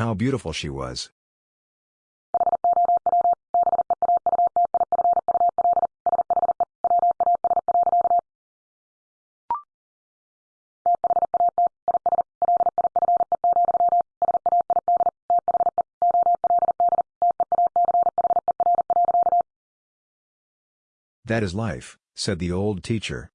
How beautiful she was. That is life, said the old teacher.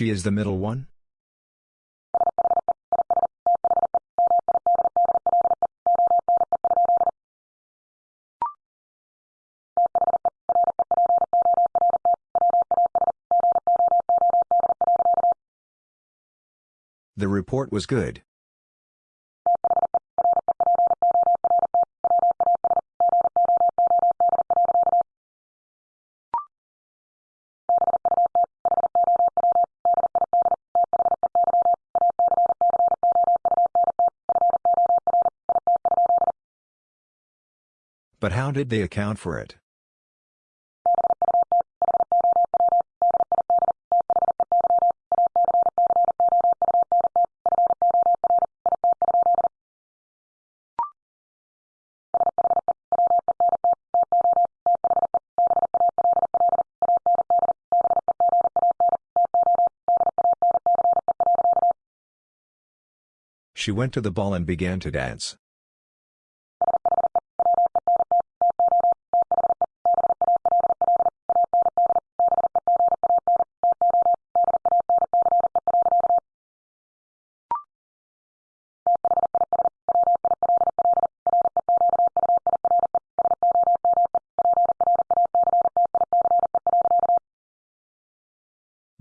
She is the middle one? The report was good. How did they account for it? She went to the ball and began to dance.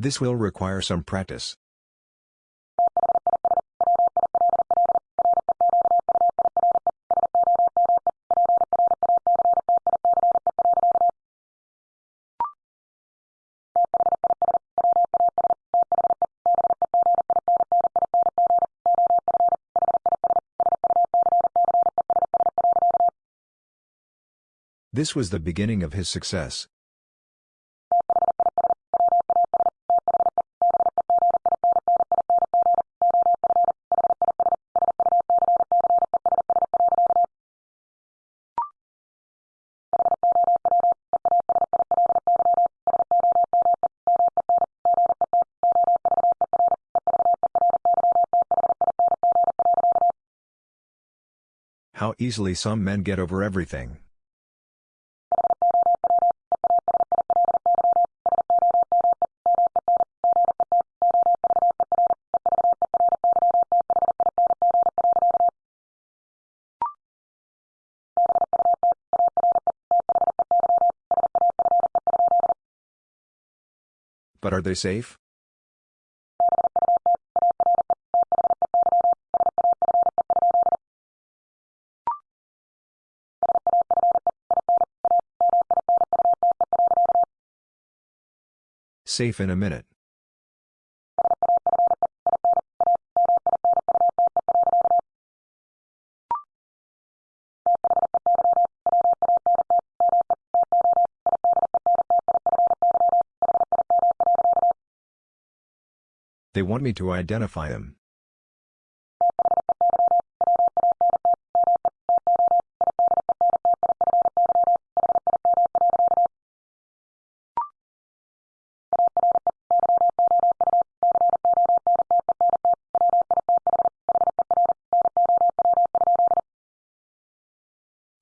This will require some practice. This was the beginning of his success. Easily some men get over everything. But are they safe? Safe in a minute. They want me to identify him.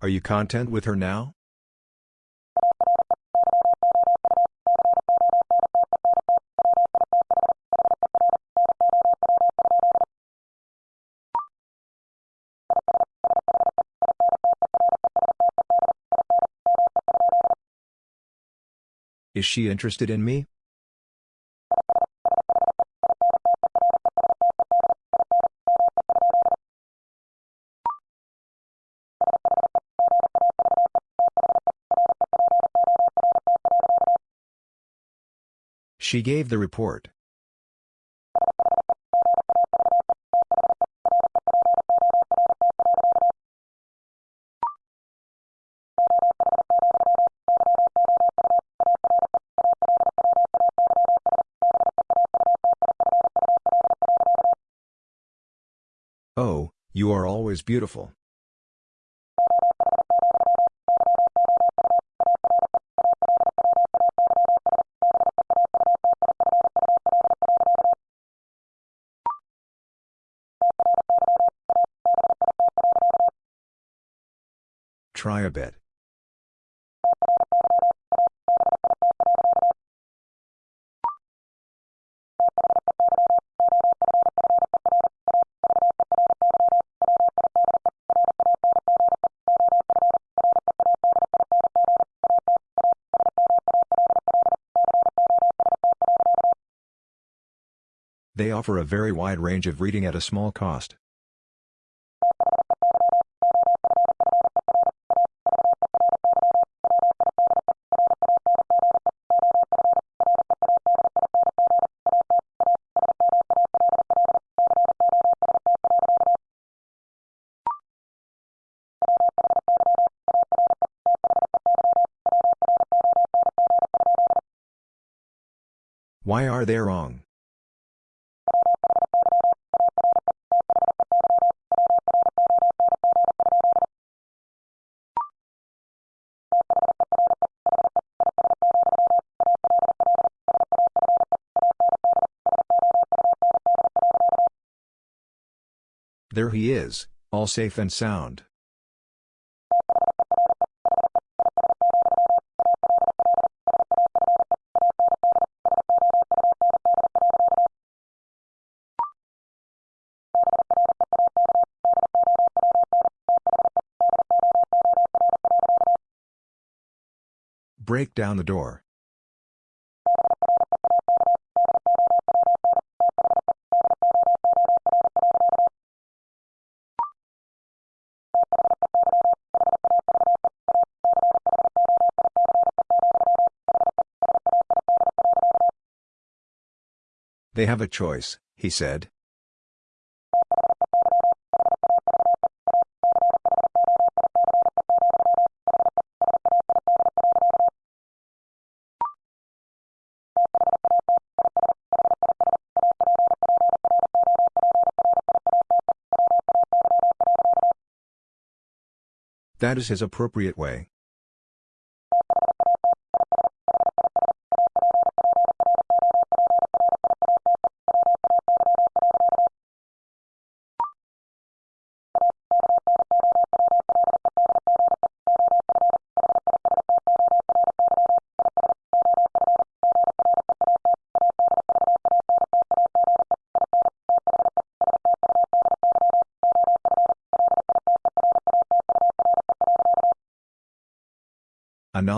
Are you content with her now? Is she interested in me? She gave the report. Oh, you are always beautiful. Try a bit. They offer a very wide range of reading at a small cost. Are they wrong? There he is, all safe and sound. Break down the door. They have a choice, he said. That is his appropriate way.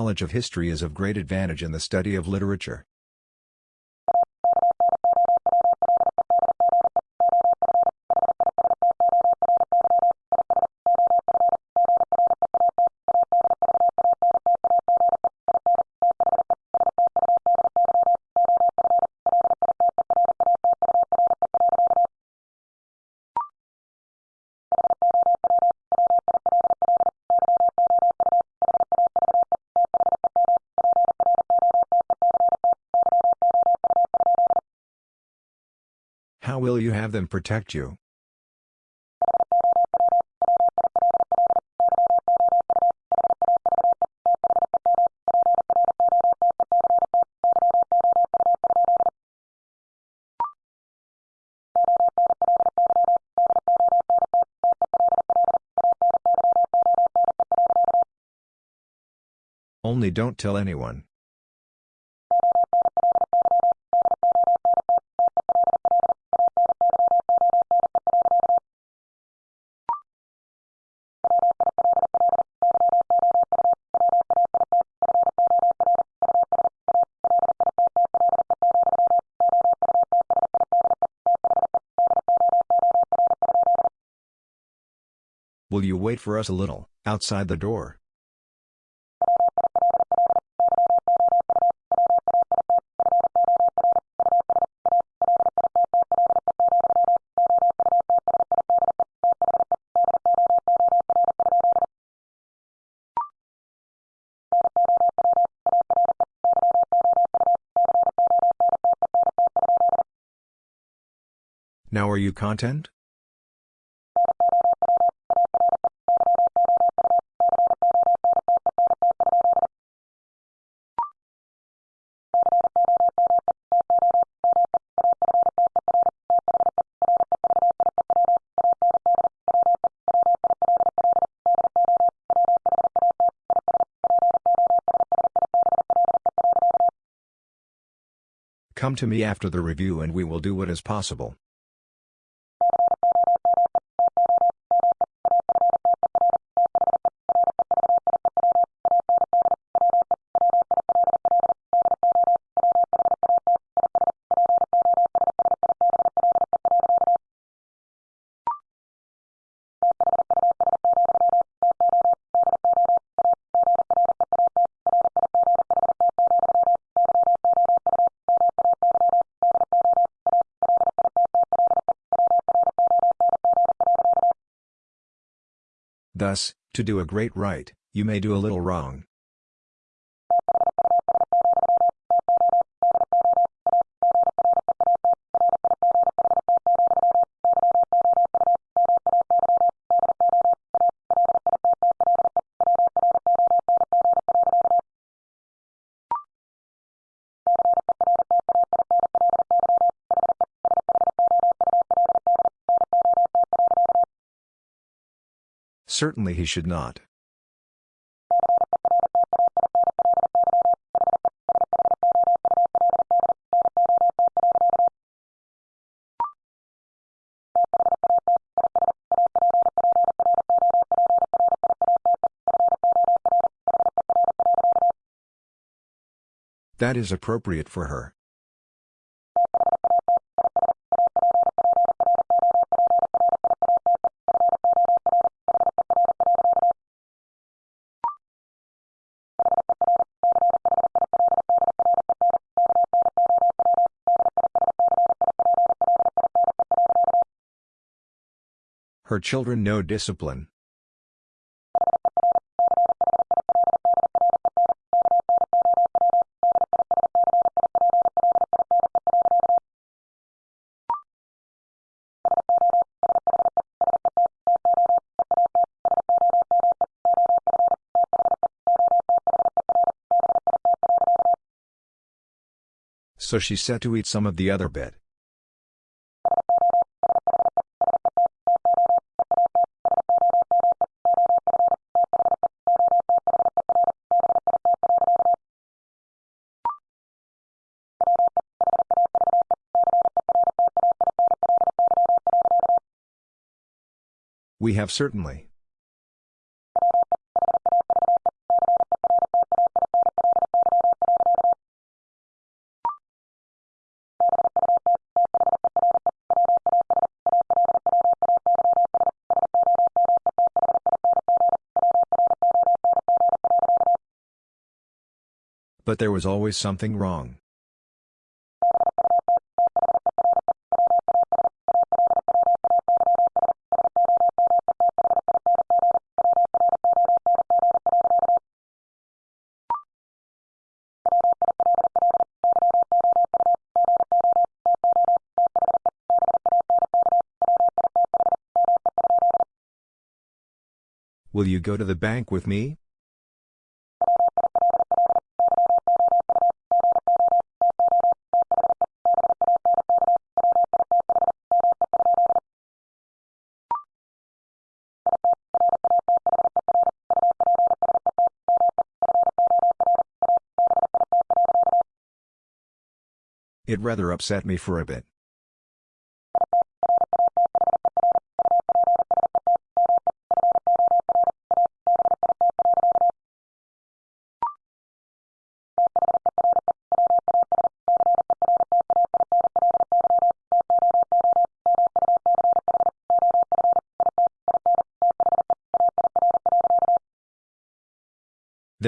Knowledge of history is of great advantage in the study of literature. Have them protect you? Only don't tell anyone. Will you wait for us a little, outside the door? Now are you content? Come to me after the review and we will do what is possible. To do a great right, you may do a little wrong. Certainly he should not. That is appropriate for her. Her children know discipline. So she set to eat some of the other bit. We have certainly. But there was always something wrong. Will you go to the bank with me? It rather upset me for a bit.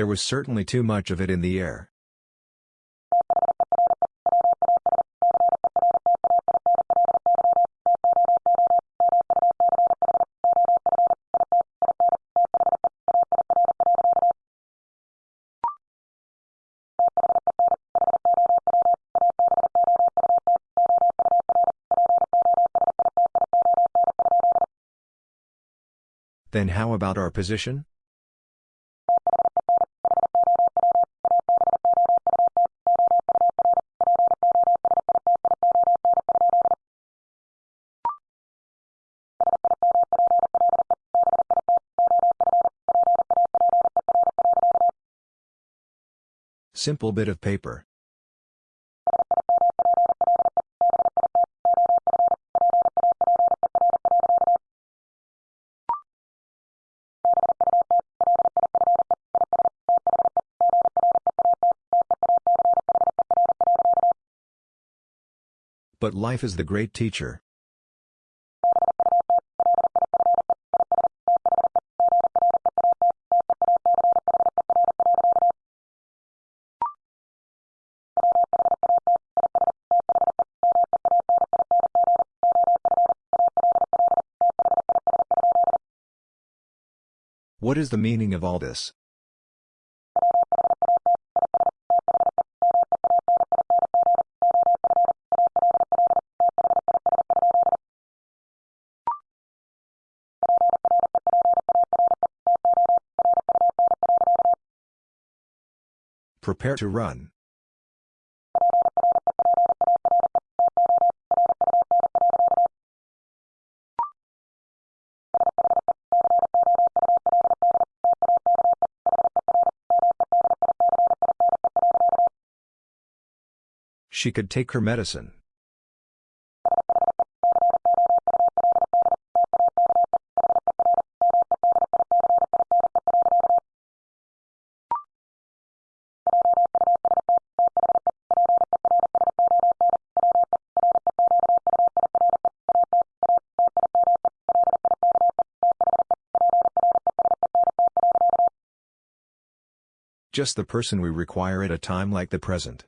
There was certainly too much of it in the air. Then how about our position? Simple bit of paper. But life is the great teacher. What is the meaning of all this? Prepare to run. She could take her medicine. Just the person we require at a time like the present.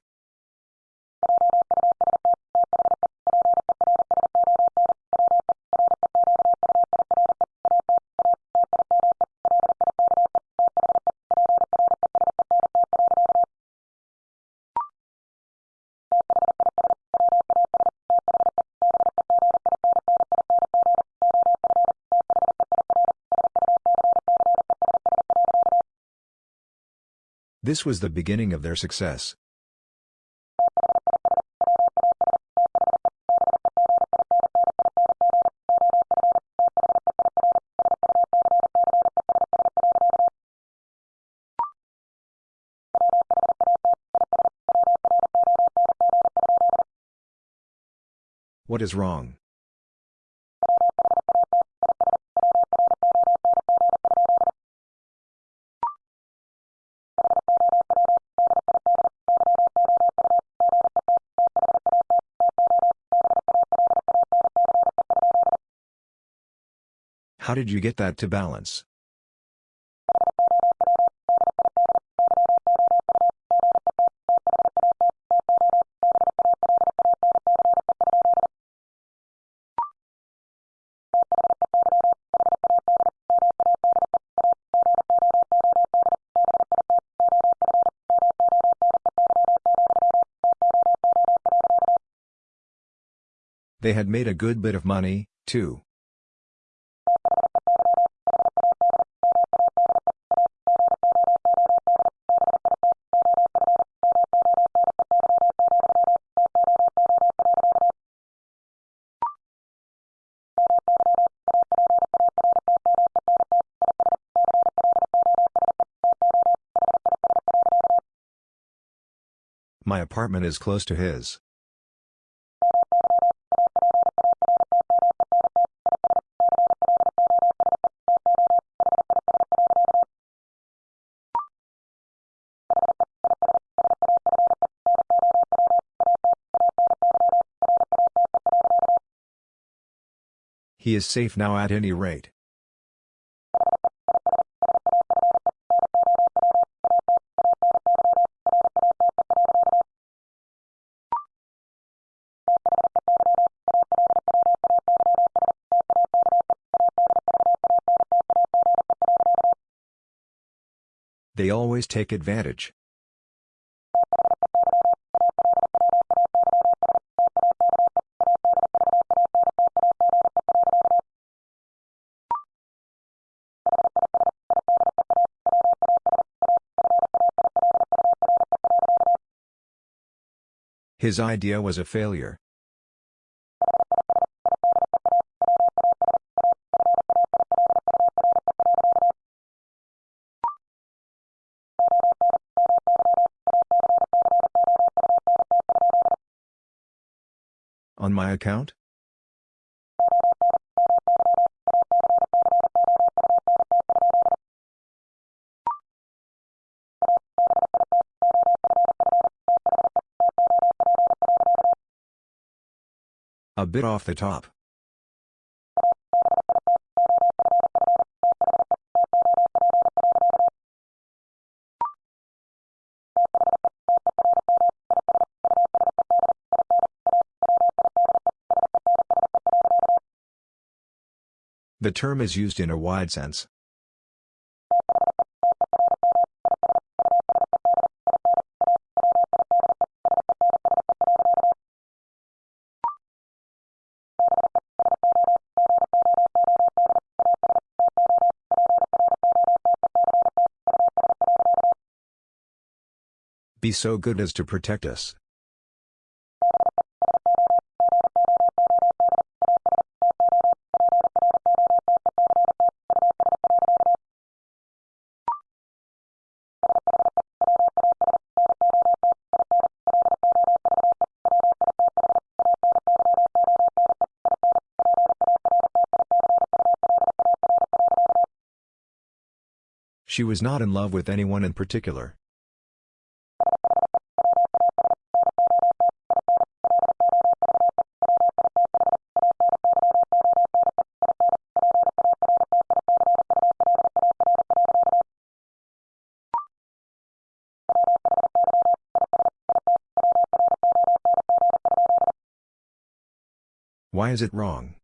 This was the beginning of their success. What is wrong? How did you get that to balance? They had made a good bit of money, too. Apartment is close to his. He is safe now at any rate. Always take advantage. His idea was a failure. On my account? A bit off the top. The term is used in a wide sense. Be so good as to protect us. She was not in love with anyone in particular. Why is it wrong?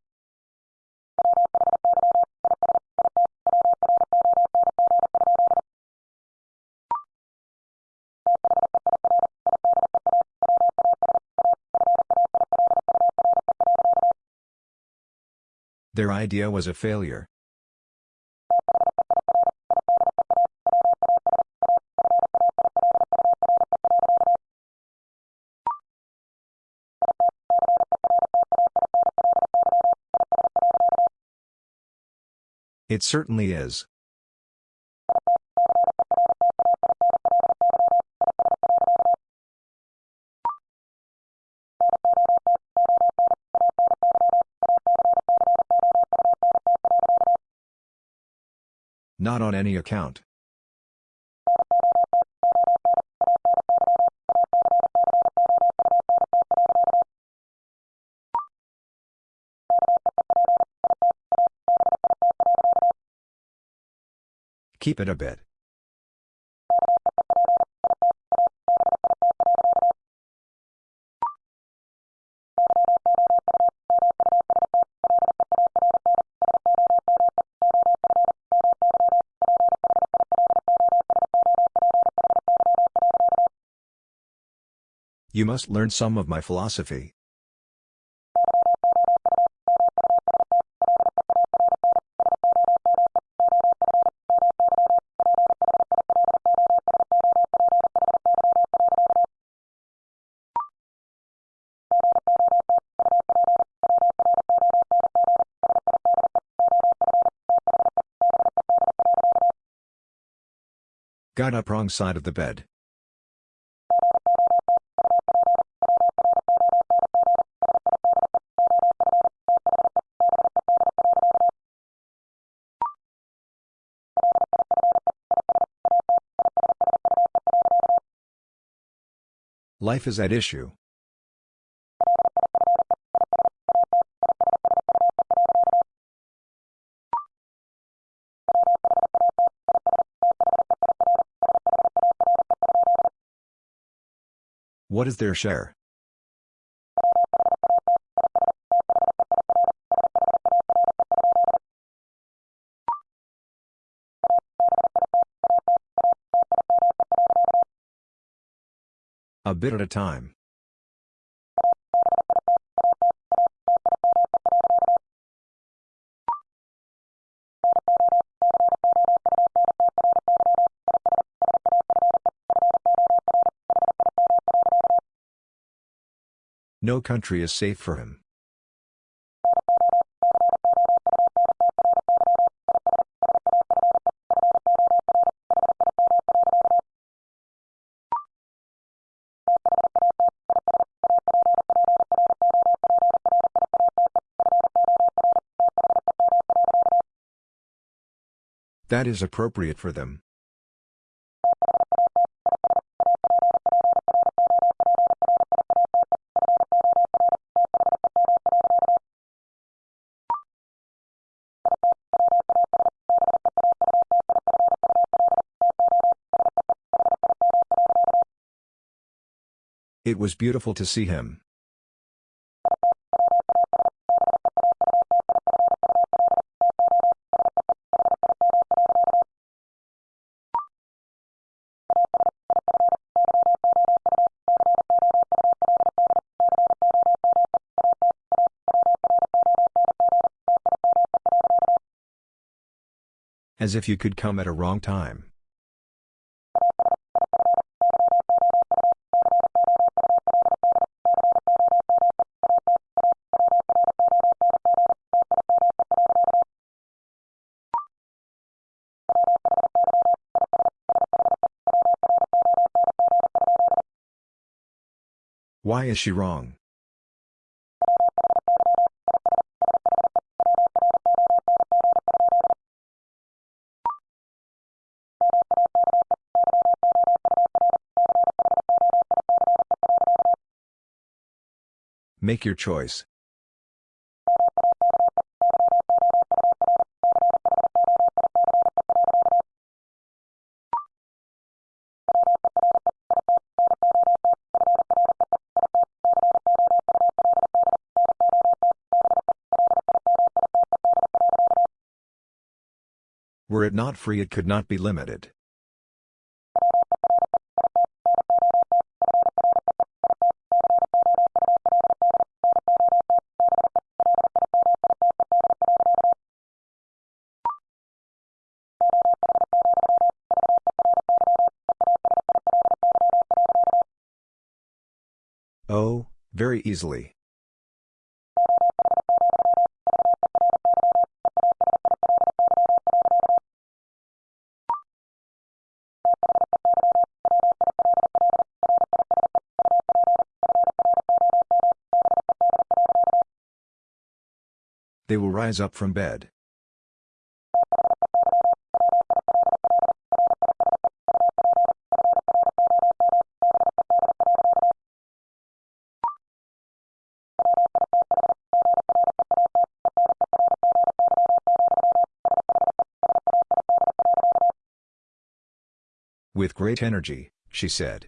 Their idea was a failure. It certainly is. Not on any account. Keep it a bit. You must learn some of my philosophy. Got up wrong side of the bed. Life is at issue. What is their share? Bit at a time. No country is safe for him. that is appropriate for them. It was beautiful to see him. As if you could come at a wrong time. Why is she wrong? Make your choice. Were it not free it could not be limited. Easily. They will rise up from bed. With great energy, she said.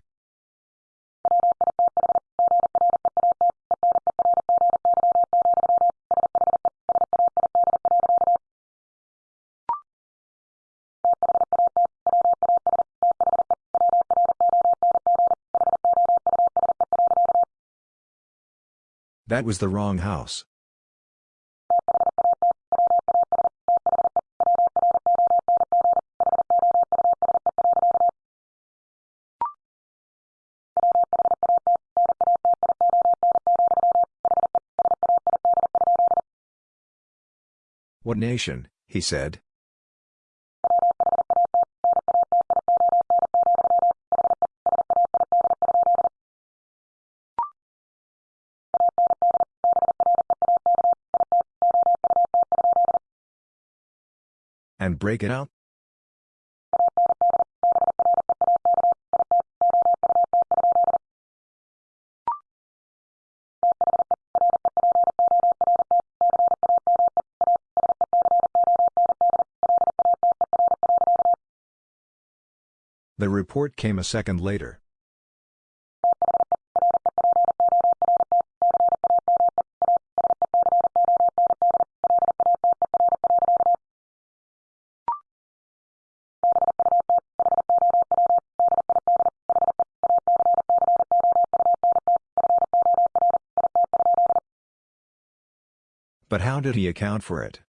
That was the wrong house. What nation, he said. Break it out? The report came a second later. How did he account for it?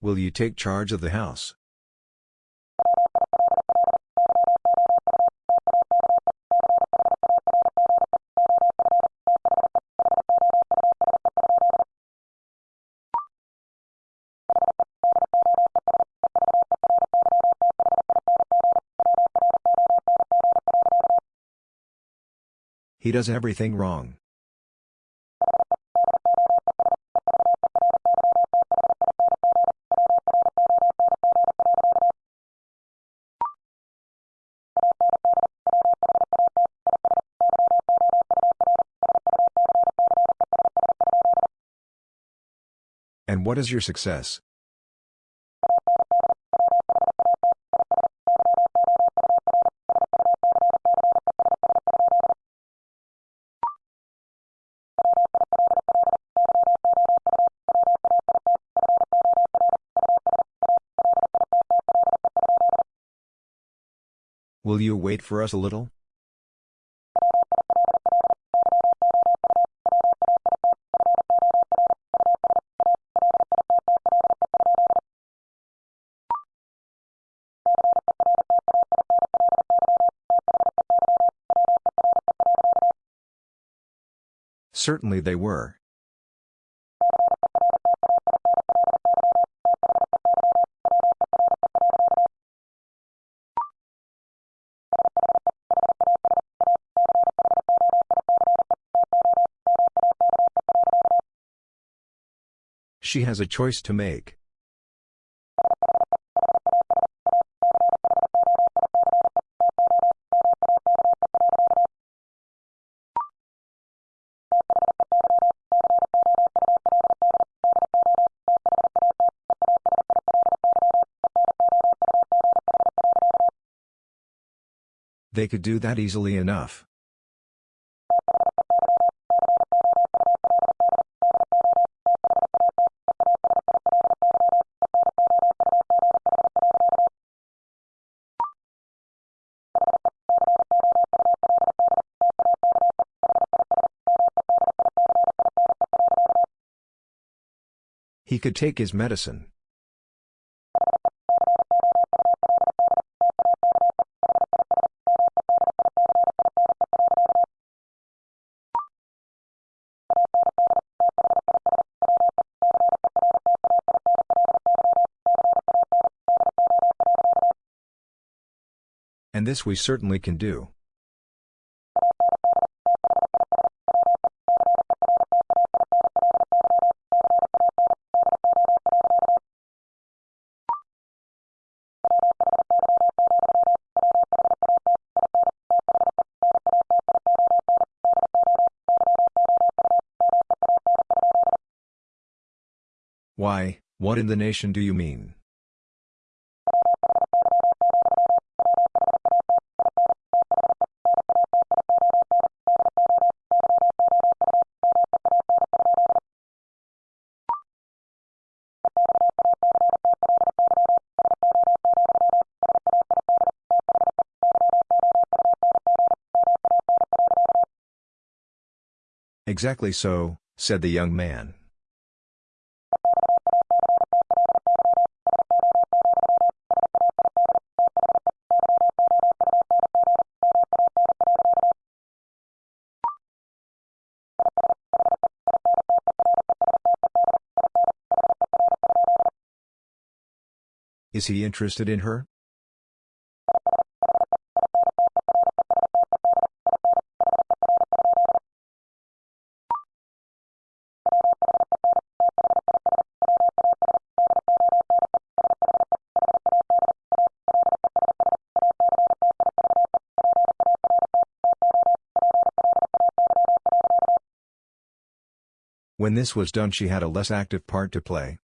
Will you take charge of the house? He does everything wrong. And what is your success? Will you wait for us a little? Certainly they were. She has a choice to make. They could do that easily enough. Could take his medicine. And this we certainly can do. What in the nation do you mean? Exactly so, said the young man. Is he interested in her? When this was done she had a less active part to play.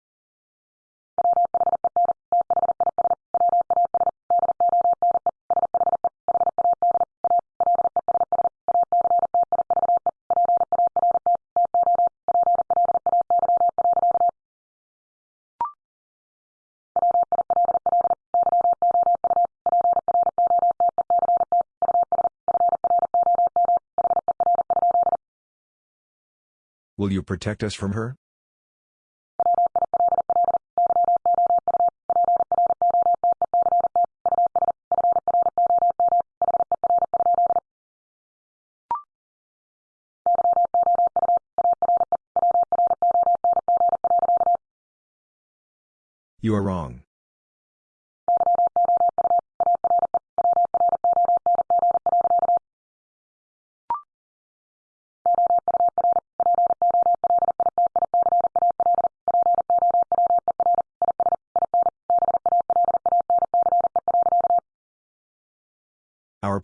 Will you protect us from her? You are wrong.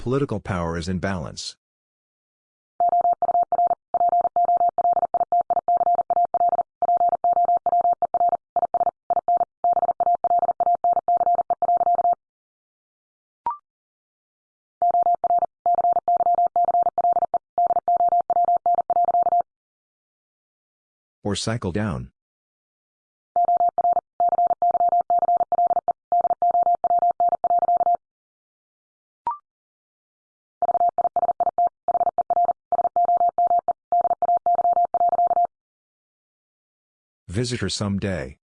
political power is in balance. or cycle down. Visit her someday.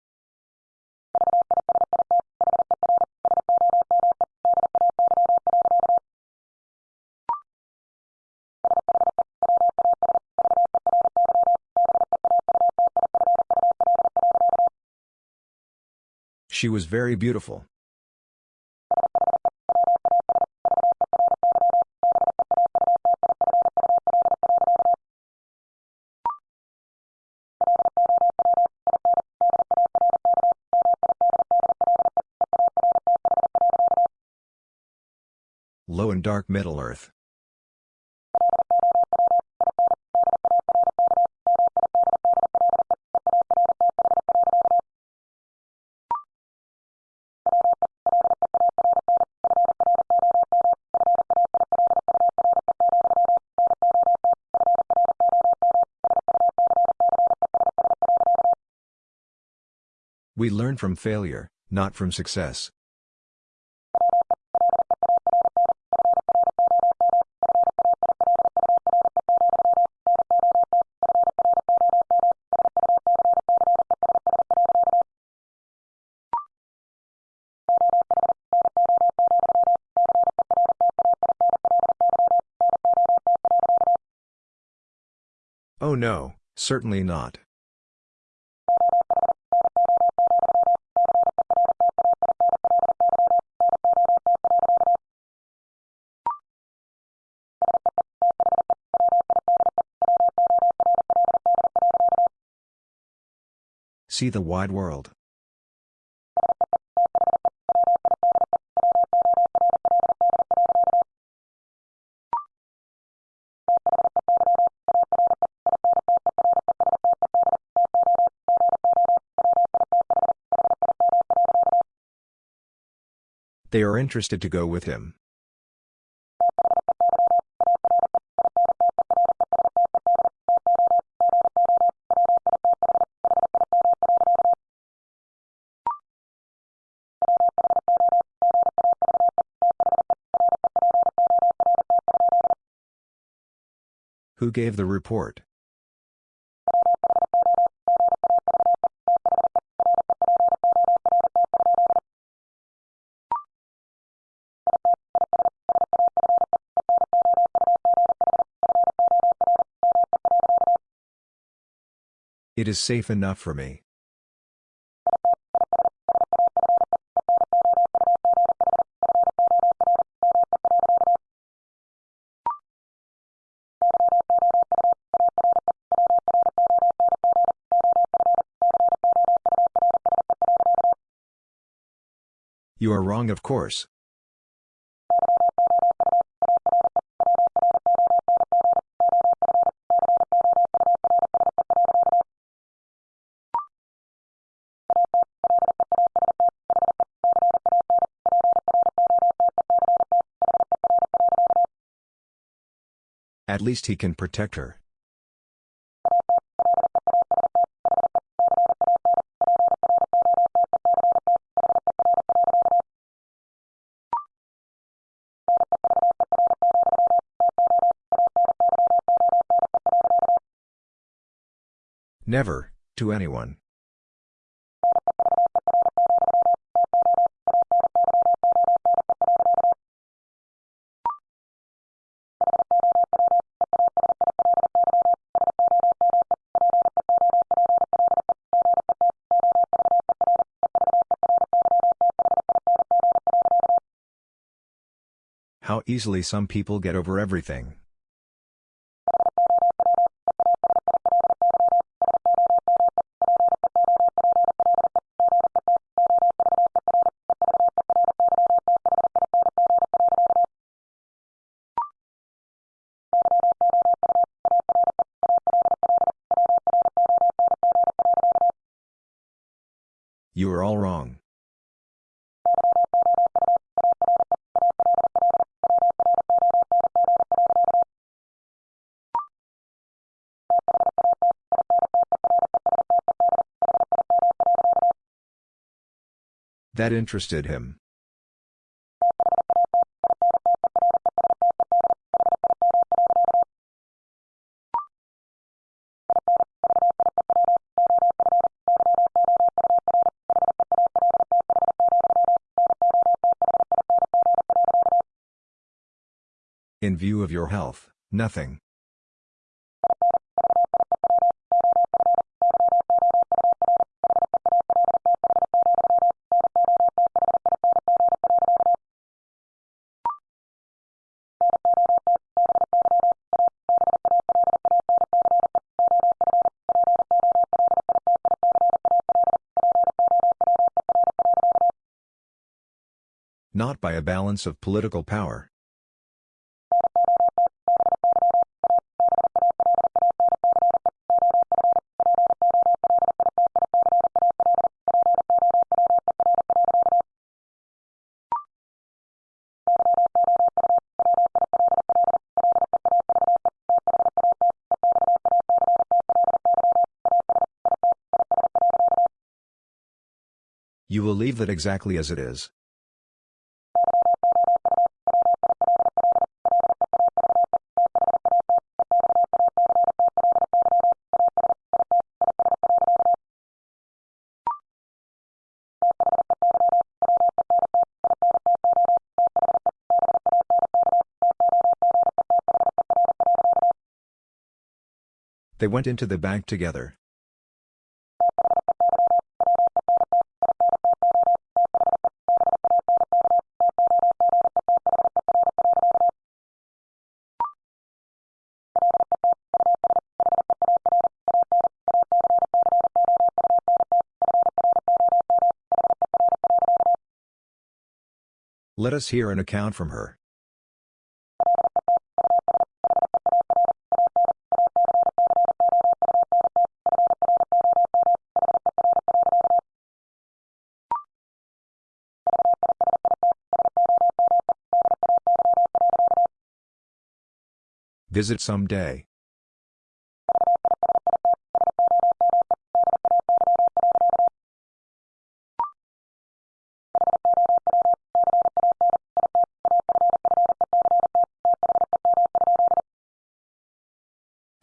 She was very beautiful. And dark Middle Earth. We learn from failure, not from success. No, certainly not. See the wide world. They are interested to go with him. Who gave the report? Is safe enough for me. You are wrong of course. At least he can protect her. Never, to anyone. Easily some people get over everything. That interested him. In view of your health, nothing. A balance of political power. You will leave that exactly as it is. They went into the bank together. Let us hear an account from her. Visit some day.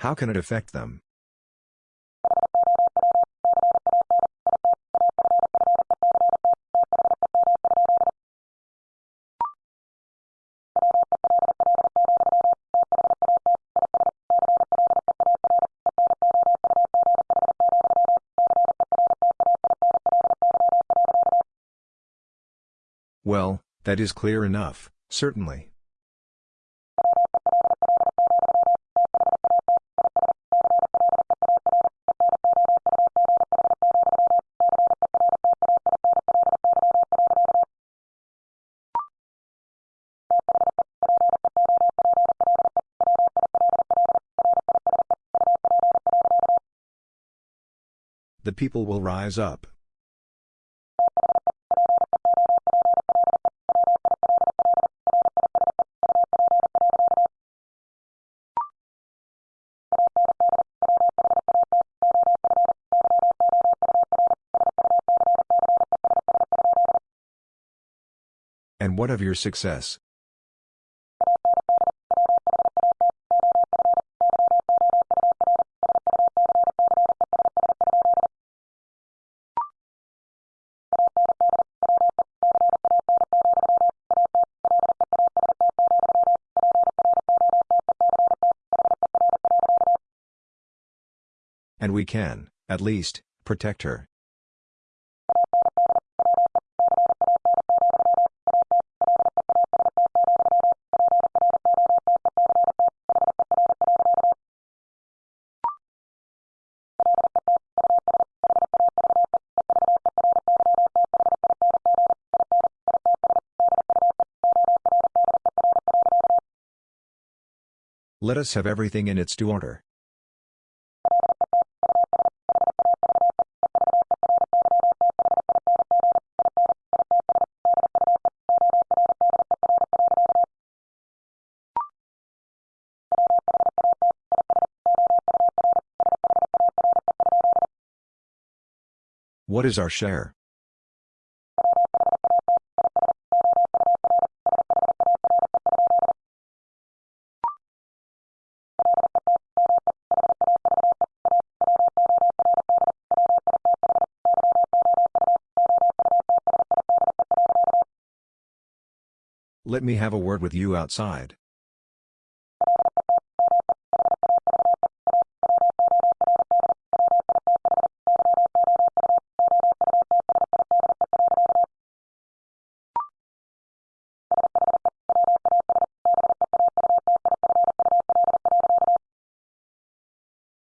How can it affect them? That is clear enough, certainly. The people will rise up. And what of your success? And we can, at least, protect her. Let us have everything in its due order. What is our share? Let me have a word with you outside.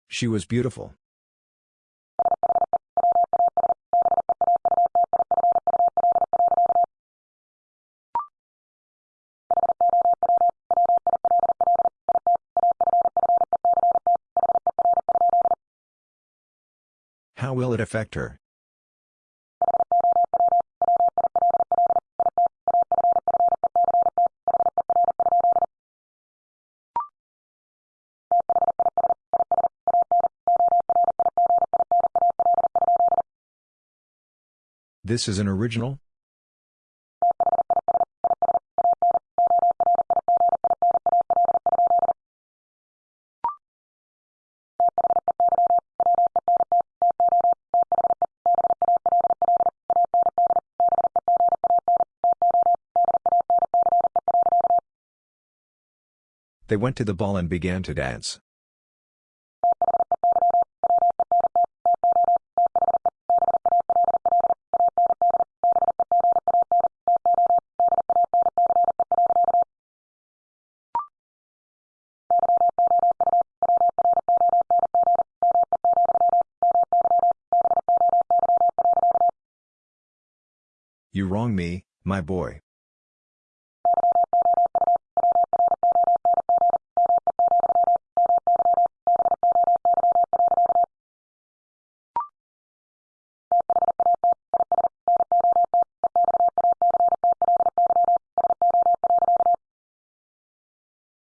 She was beautiful. It affect her? This is an original? They went to the ball and began to dance. You wrong me, my boy.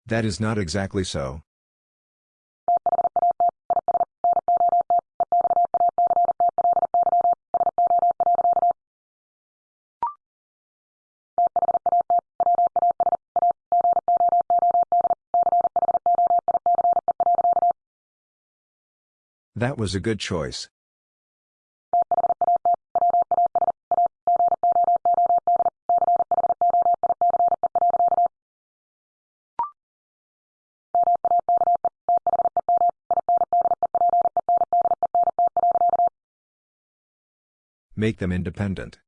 That is not exactly so. That was a good choice. Make them independent.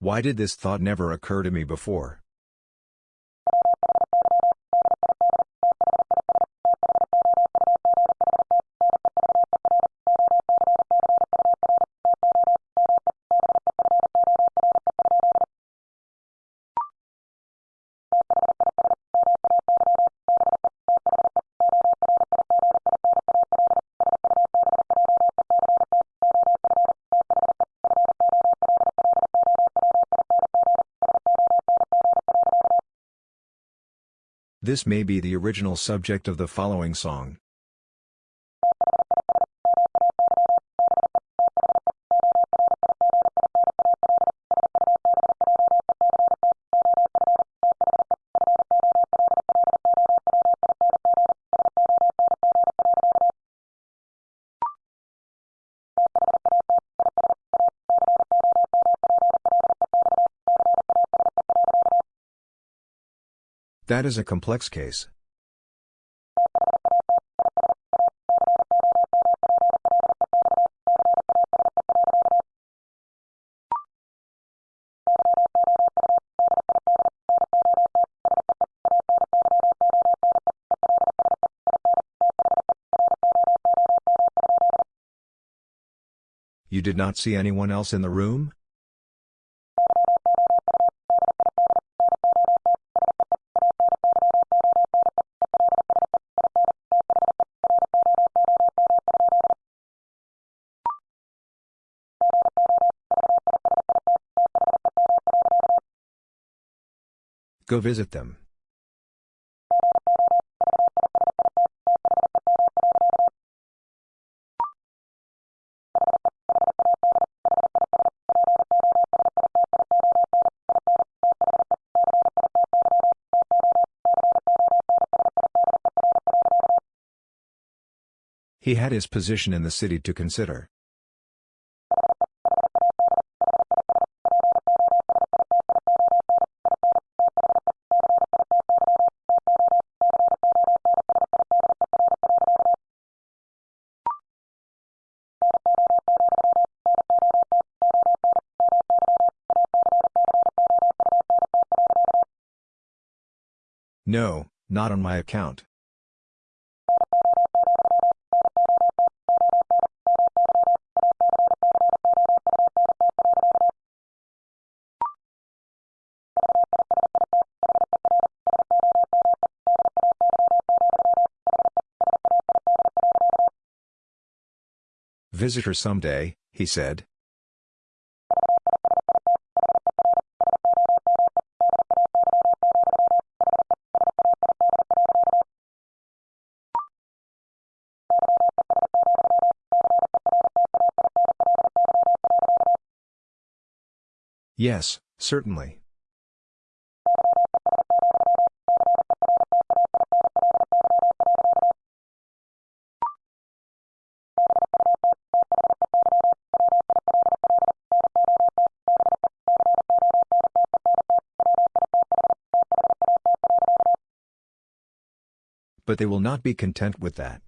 Why did this thought never occur to me before? This may be the original subject of the following song. That is a complex case. You did not see anyone else in the room? Go visit them. He had his position in the city to consider. No, not on my account. Visit her someday, he said. Yes, certainly. But they will not be content with that.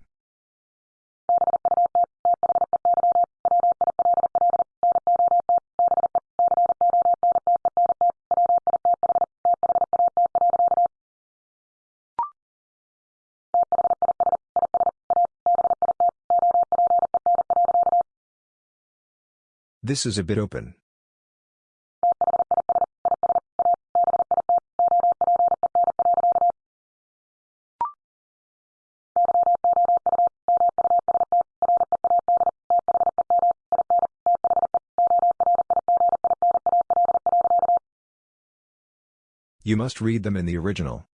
This is a bit open. You must read them in the original.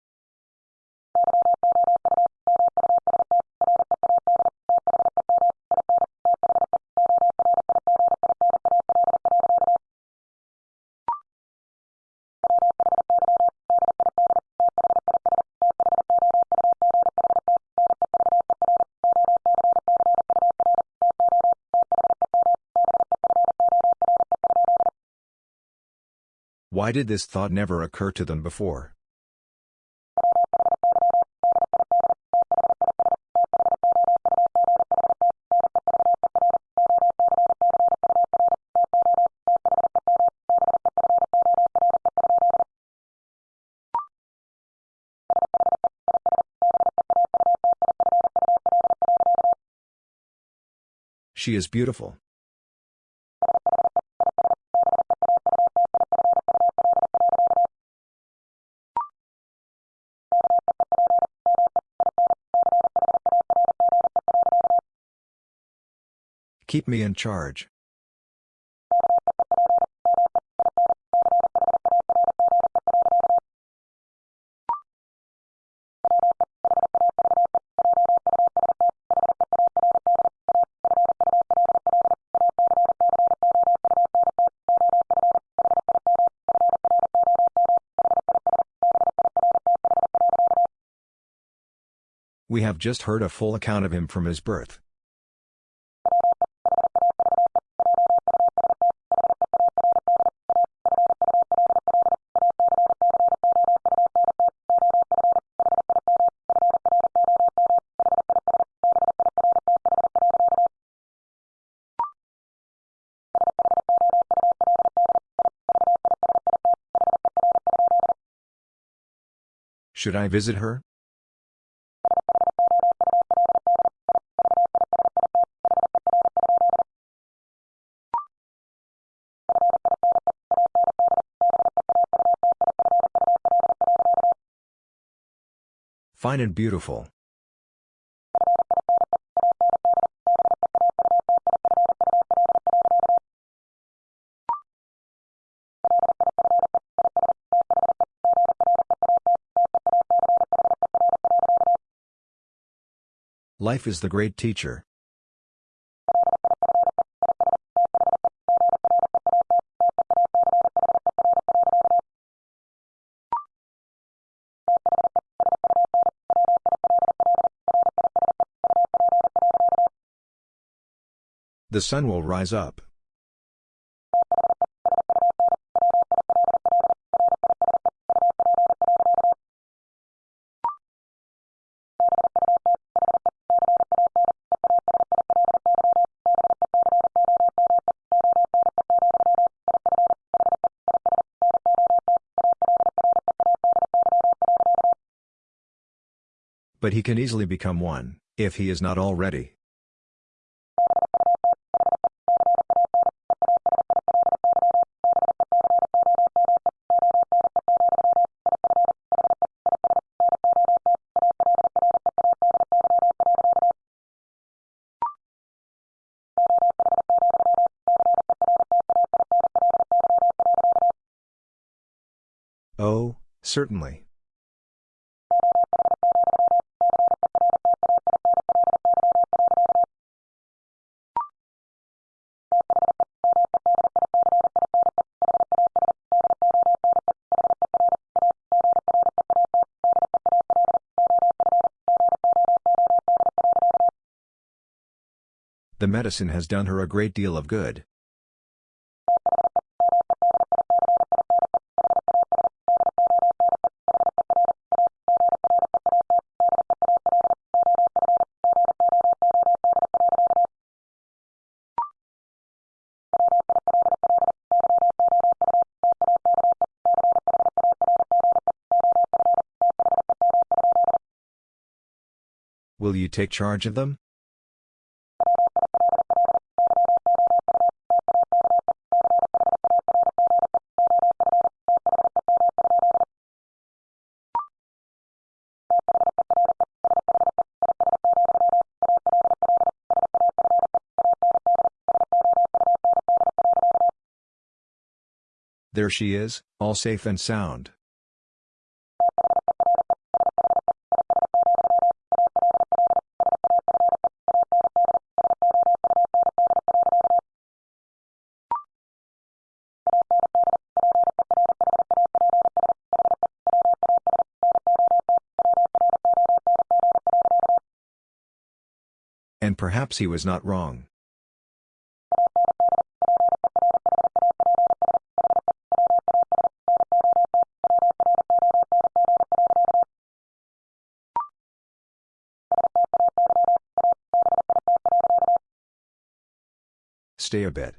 Why did this thought never occur to them before? She is beautiful. Keep me in charge. We have just heard a full account of him from his birth. Should I visit her? Fine and beautiful. Life is the great teacher. The sun will rise up. But he can easily become one, if he is not already. Oh, certainly. The medicine has done her a great deal of good. Will you take charge of them? There she is, all safe and sound. And perhaps he was not wrong. Stay a bit.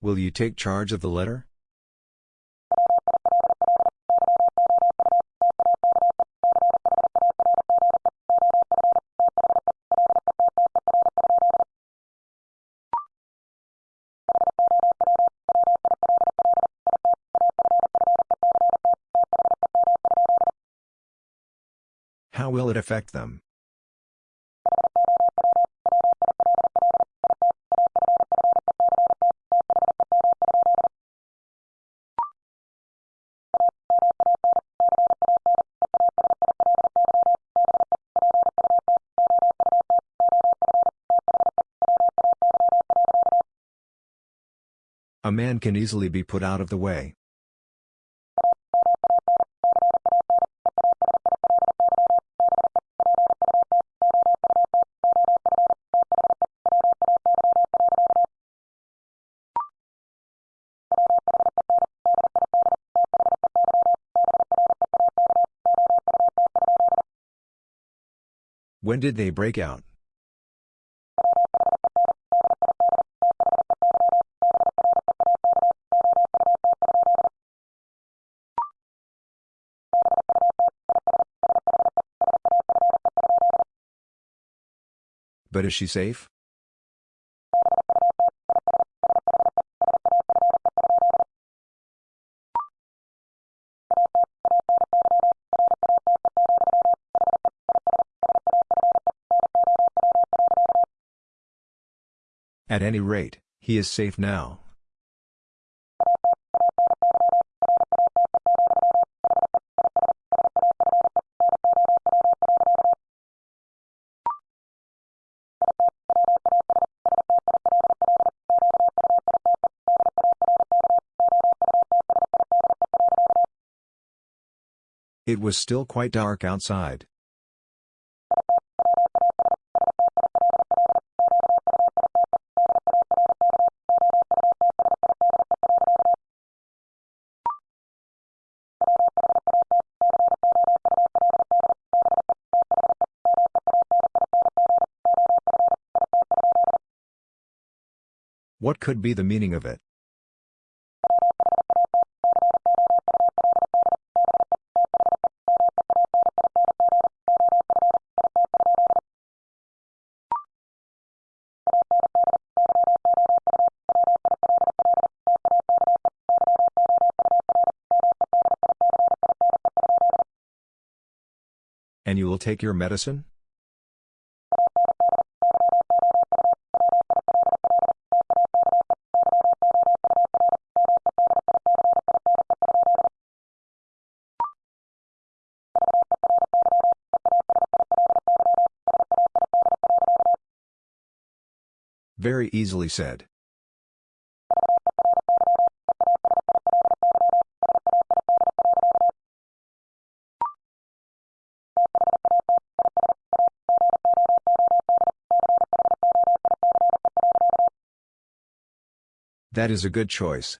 Will you take charge of the letter? How will it affect them? A man can easily be put out of the way. When did they break out? But is she safe? At any rate, he is safe now. It was still quite dark outside. What could be the meaning of it? And you will take your medicine? Easily said. That is a good choice.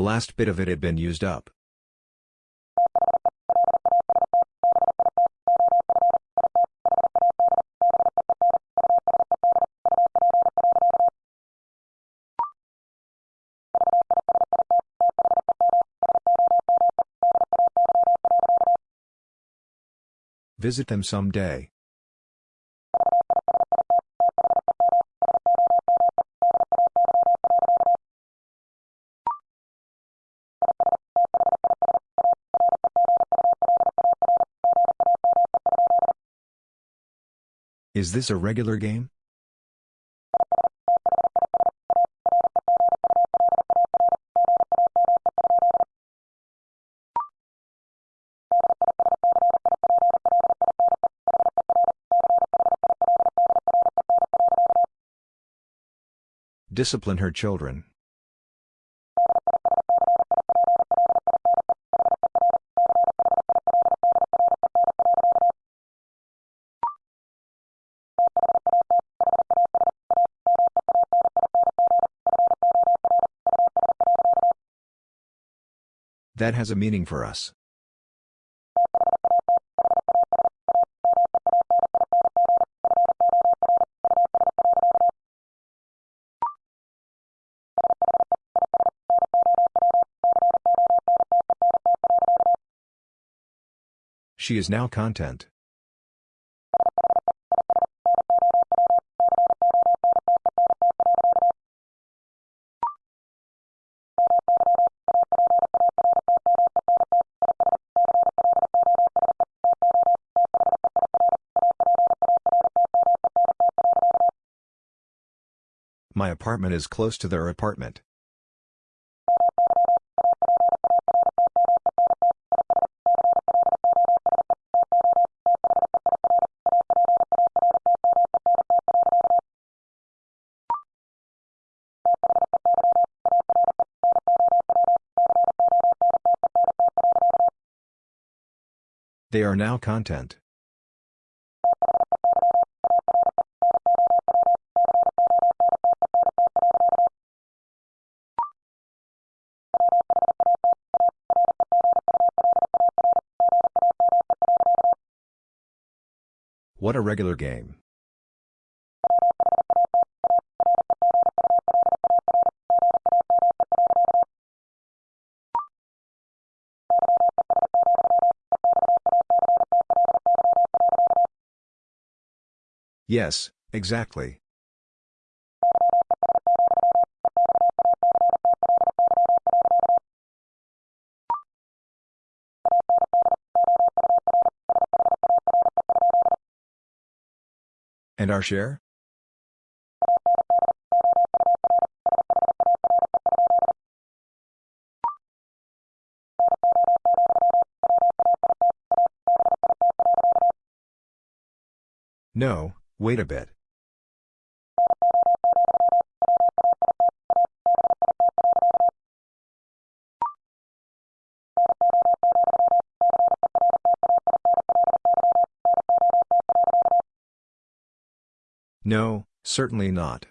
The last bit of it had been used up. Visit them someday. Is this a regular game? Discipline her children. That has a meaning for us. She is now content. Apartment is close to their apartment. They are now content. What a regular game. Yes, exactly. And our share? No, wait a bit. No, certainly not.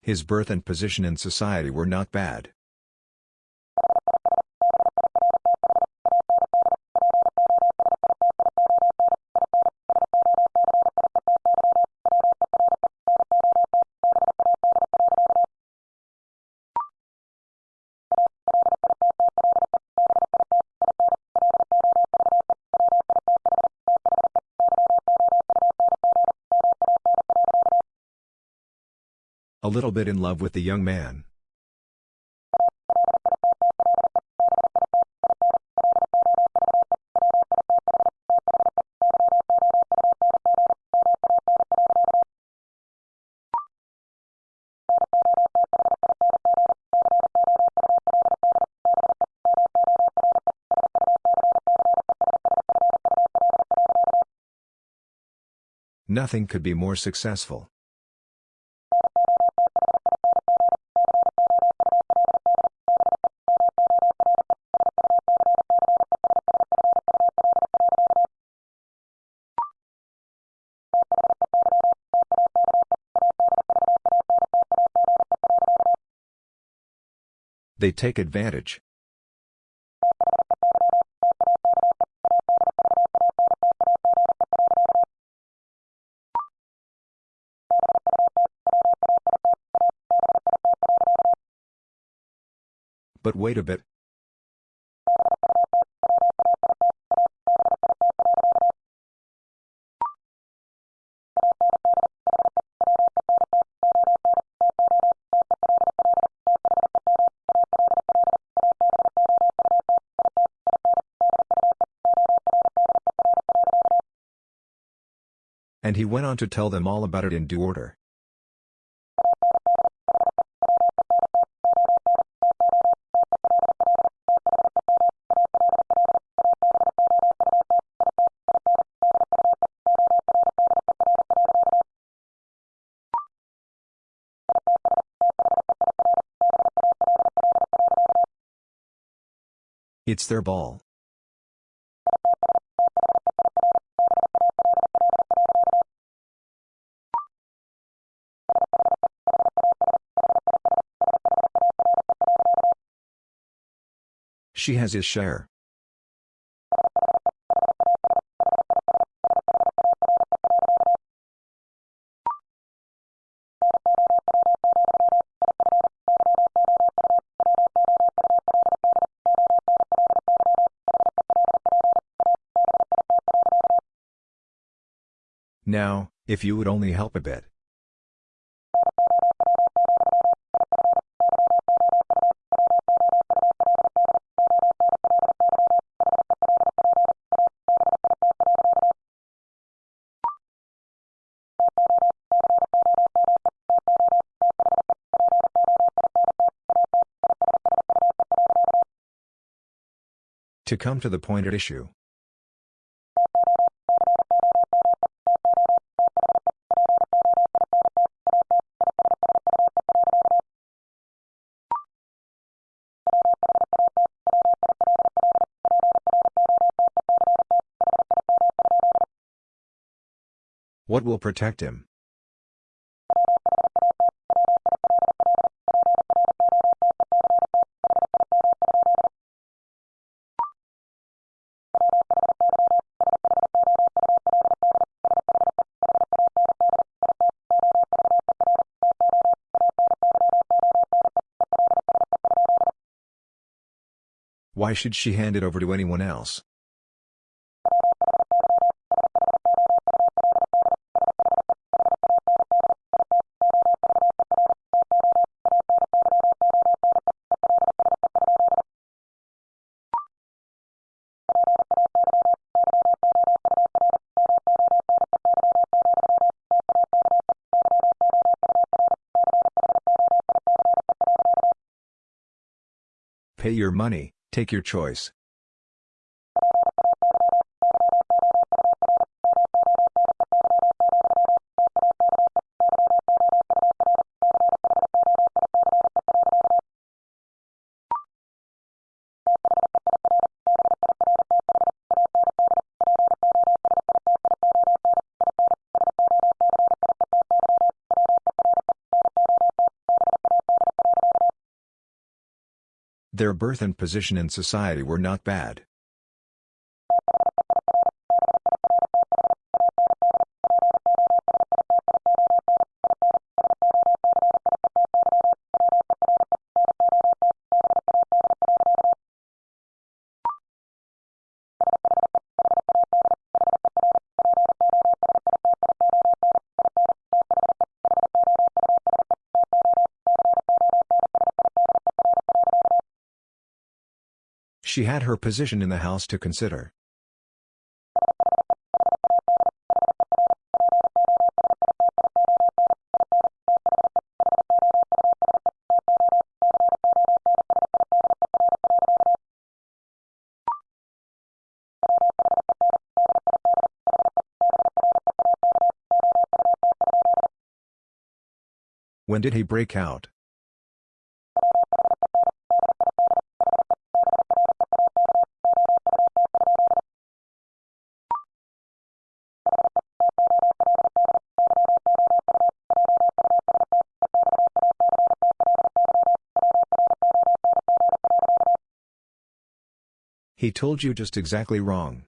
His birth and position in society were not bad. Little bit in love with the young man. Nothing could be more successful. They take advantage. But wait a bit. And he went on to tell them all about it in due order. It's their ball. She has his share. Now, if you would only help a bit. To come to the point at issue. What will protect him? Why should she hand it over to anyone else? Pay your money take your choice. Their birth and position in society were not bad. She had her position in the house to consider. When did he break out? He told you just exactly wrong.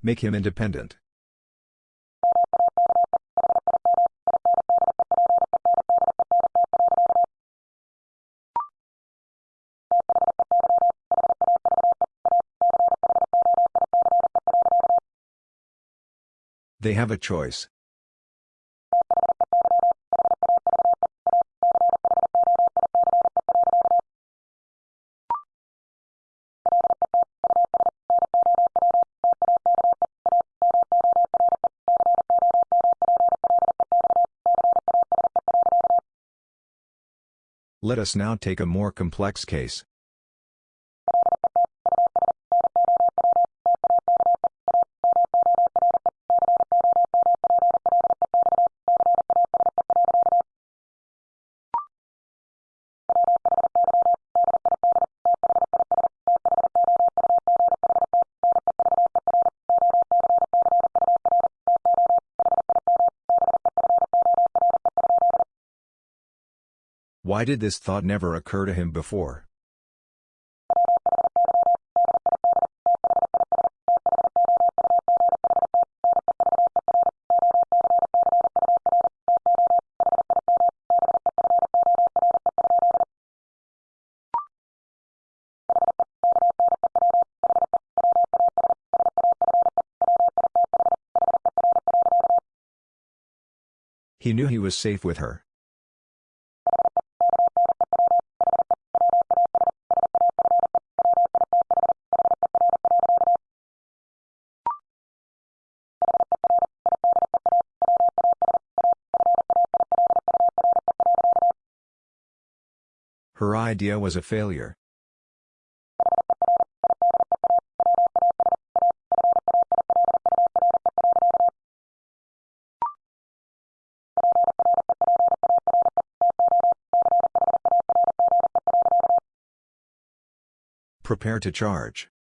Make him independent. They have a choice. Let us now take a more complex case. Why did this thought never occur to him before? He knew he was safe with her. Idea was a failure. Prepare to charge.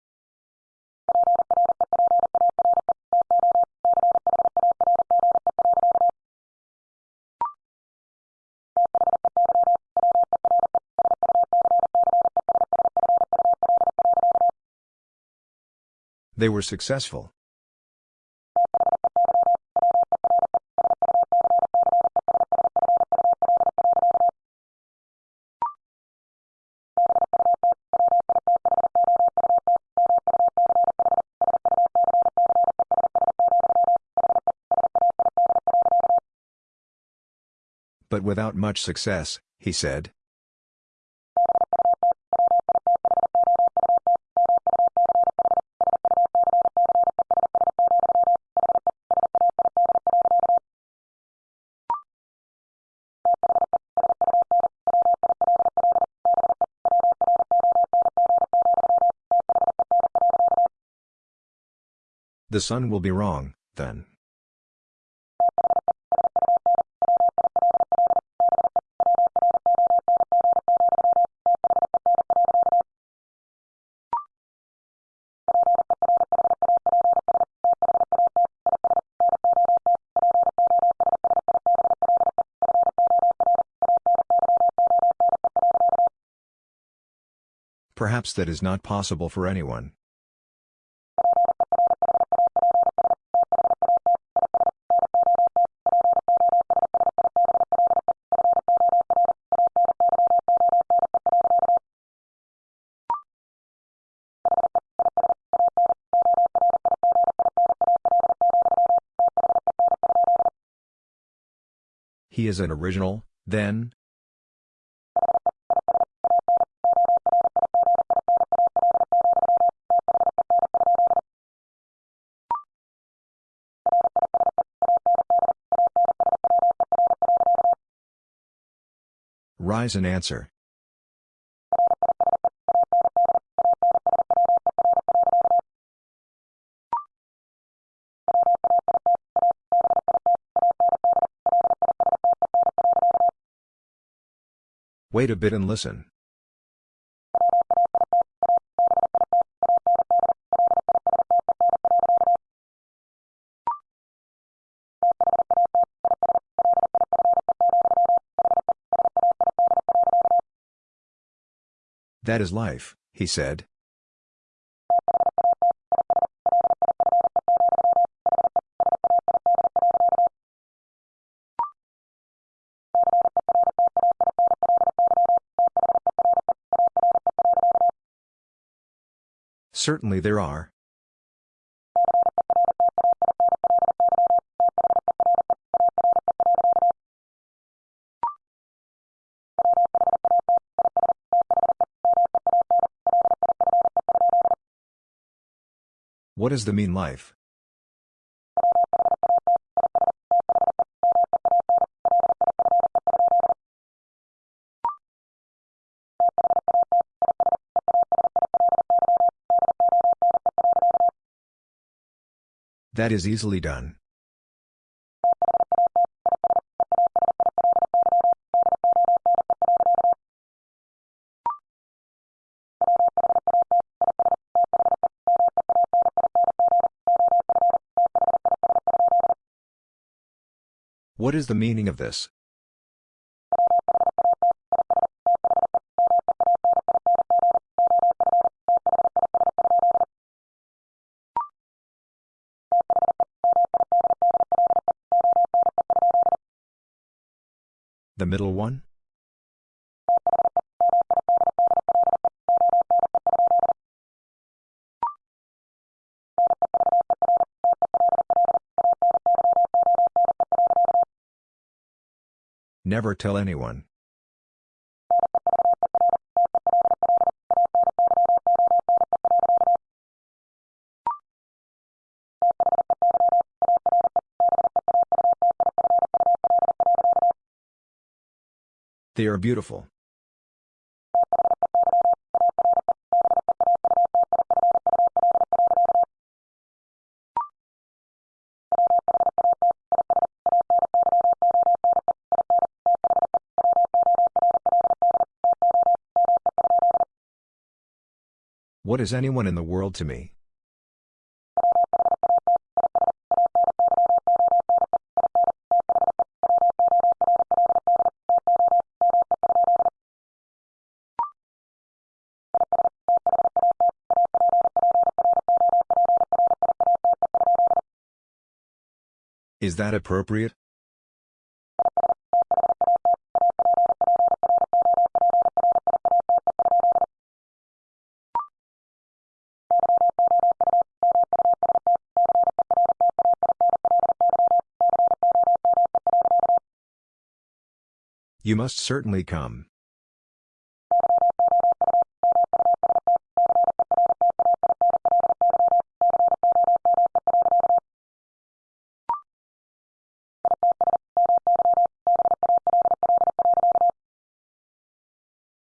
They were successful. But without much success, he said. The sun will be wrong, then. Perhaps that is not possible for anyone. He is an original, then? Rise and answer. Wait a bit and listen. That is life, he said. Certainly there are. What is the mean life? That is easily done. What is the meaning of this? Middle one? Never tell anyone. They are beautiful. What is anyone in the world to me? Is that appropriate? You must certainly come.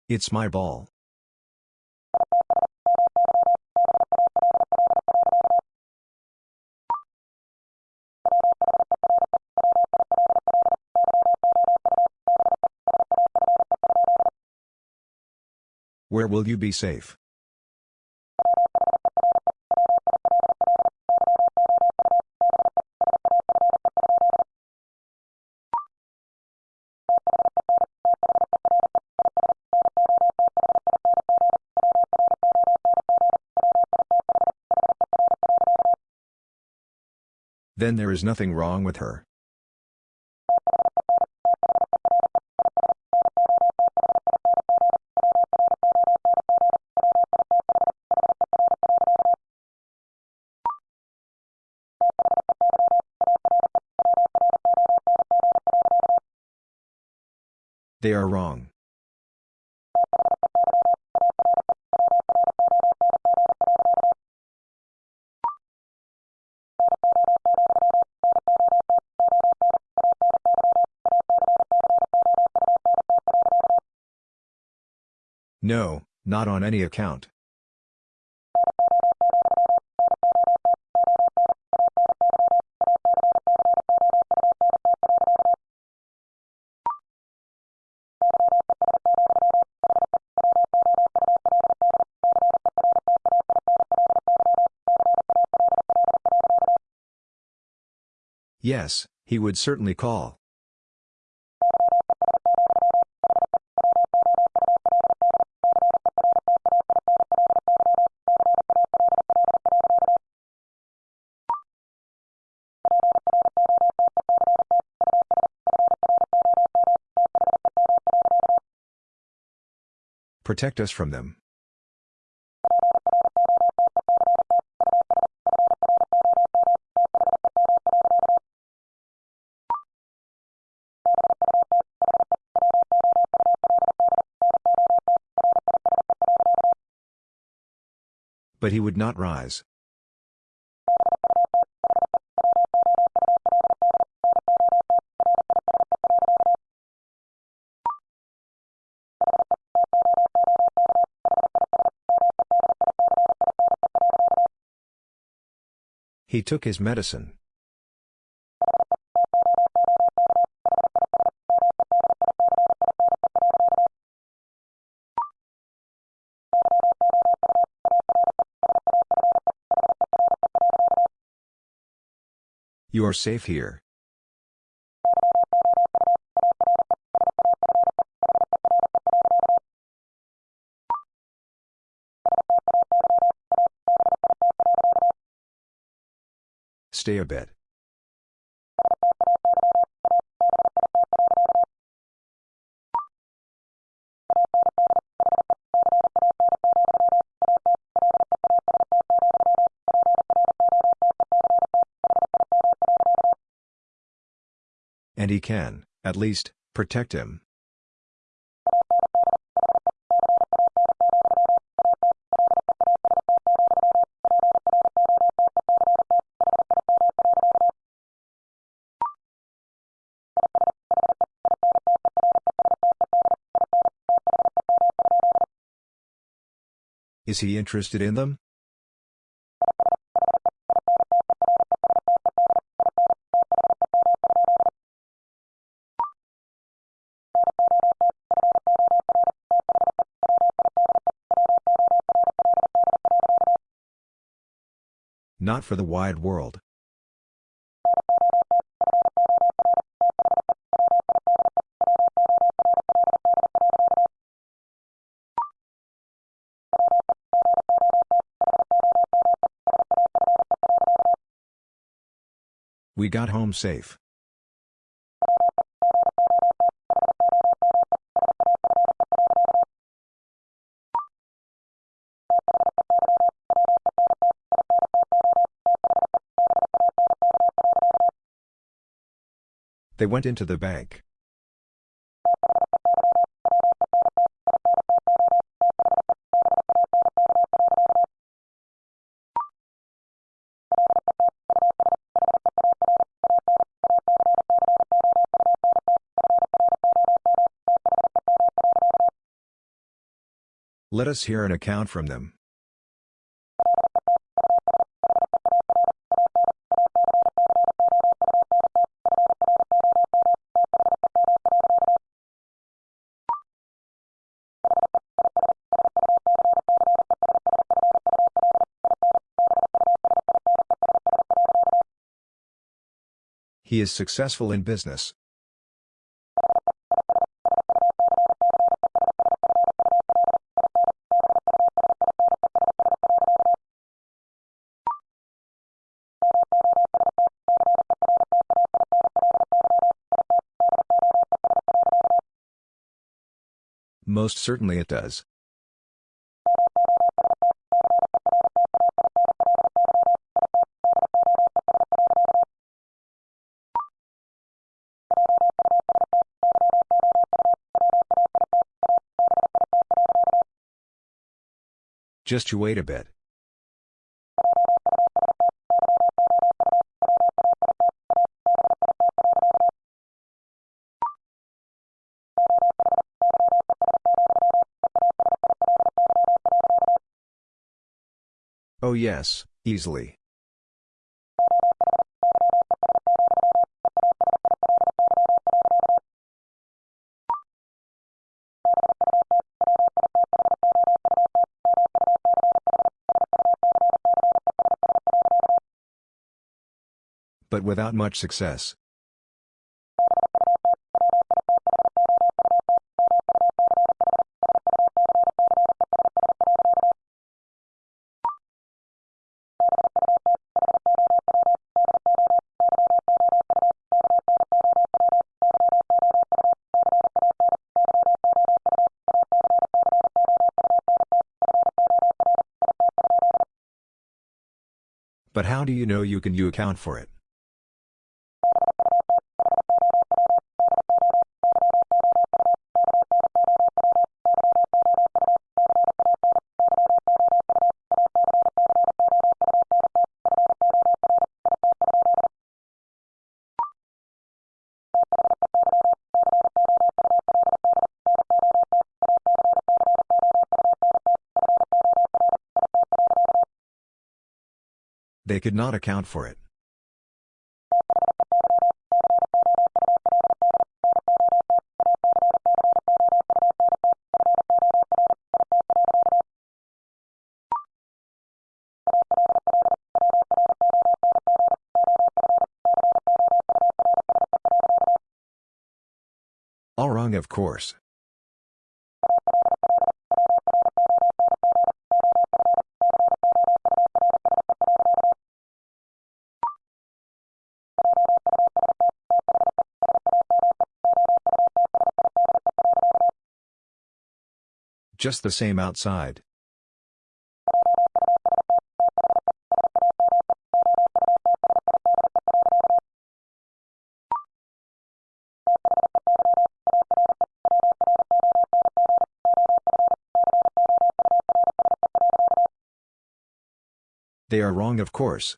It's my ball. Where will you be safe? Then there is nothing wrong with her. They are wrong. No, not on any account. Yes, he would certainly call. Protect us from them. But he would not rise. He took his medicine. You are safe here. Stay a bit. And he can, at least, protect him. Is he interested in them? Not for the wide world. We got home safe. They went into the bank. Let us hear an account from them. He is successful in business. Most certainly it does. Just you wait a bit. Oh yes, easily. But without much success. How do you know you can you account for it? They could not account for it. All wrong of course. Just the same outside. They are wrong of course.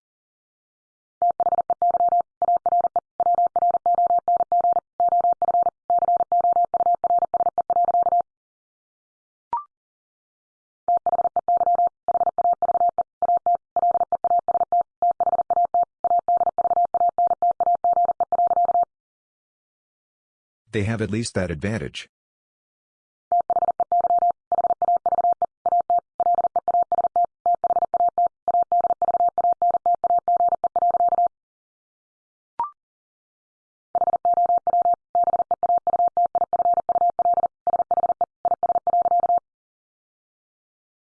They have at least that advantage.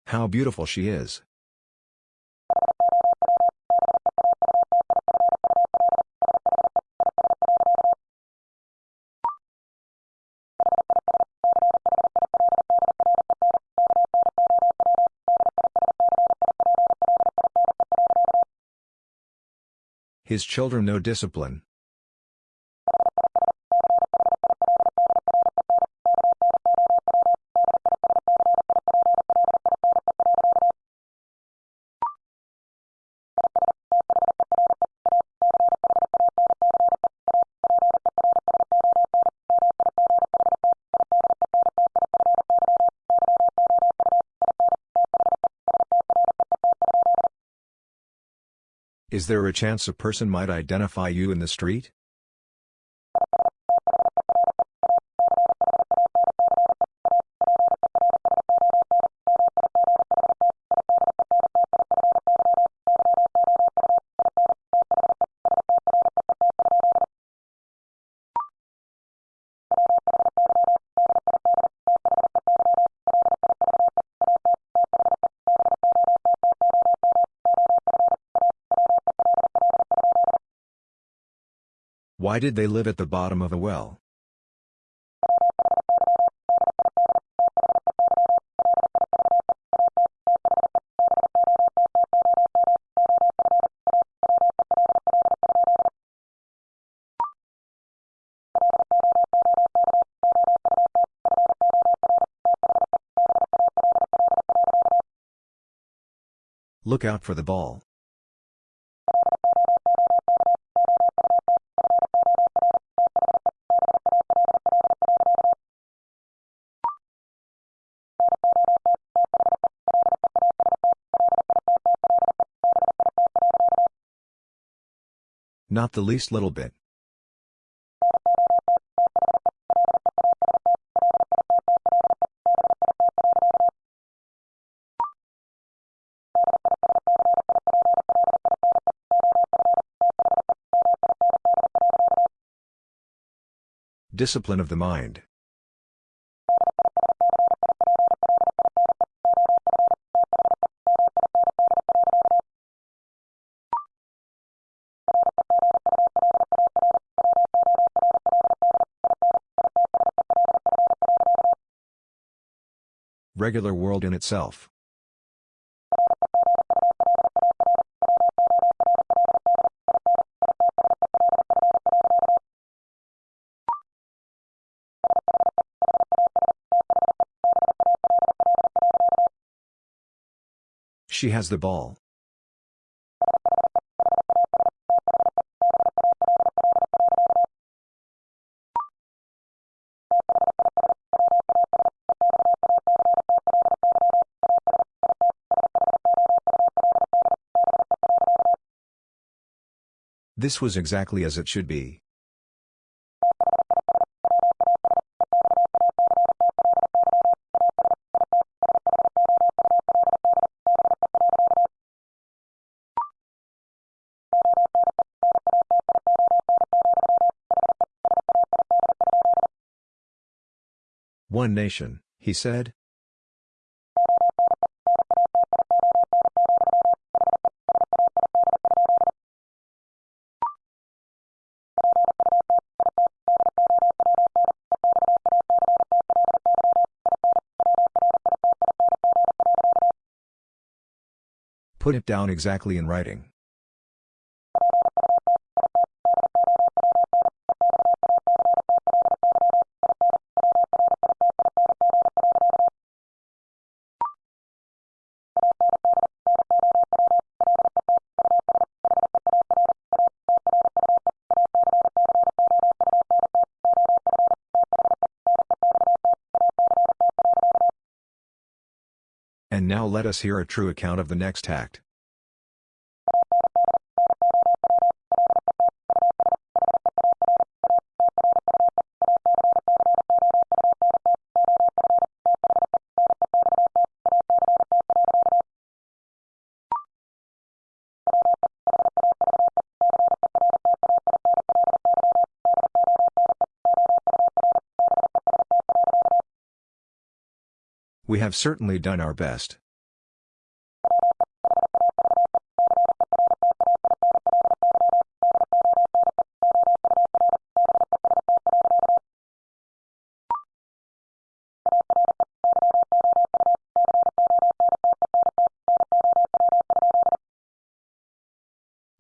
How beautiful she is. His children no discipline. Is there a chance a person might identify you in the street? Why did they live at the bottom of a well? Look out for the ball. Not the least little bit. Discipline of the mind. Regular world in itself. She has the ball. This was exactly as it should be. One nation, he said. Put it down exactly in writing. Let us hear a true account of the next act. We have certainly done our best.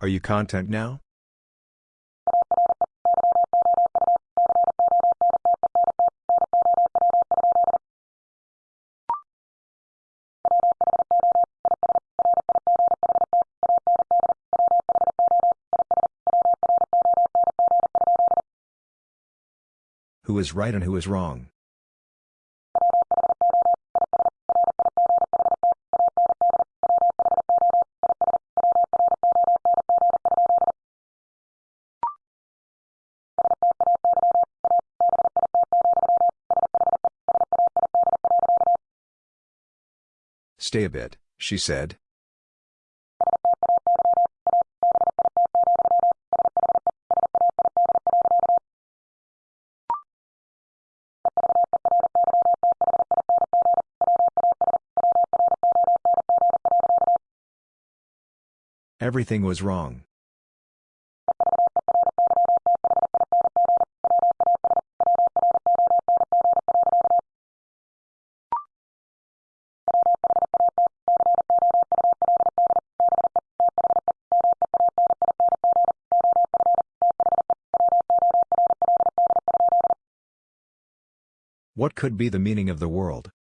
Are you content now? Who is right and who is wrong? Stay a bit, she said. Everything was wrong. Could be the meaning of the world?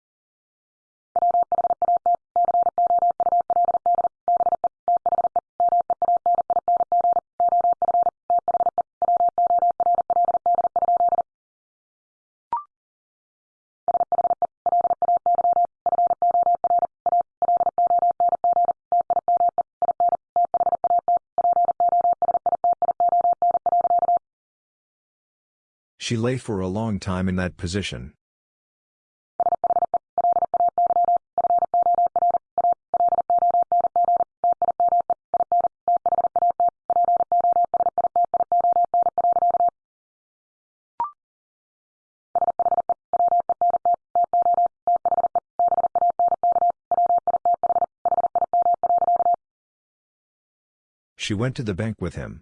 She lay for a long time in that position. She went to the bank with him.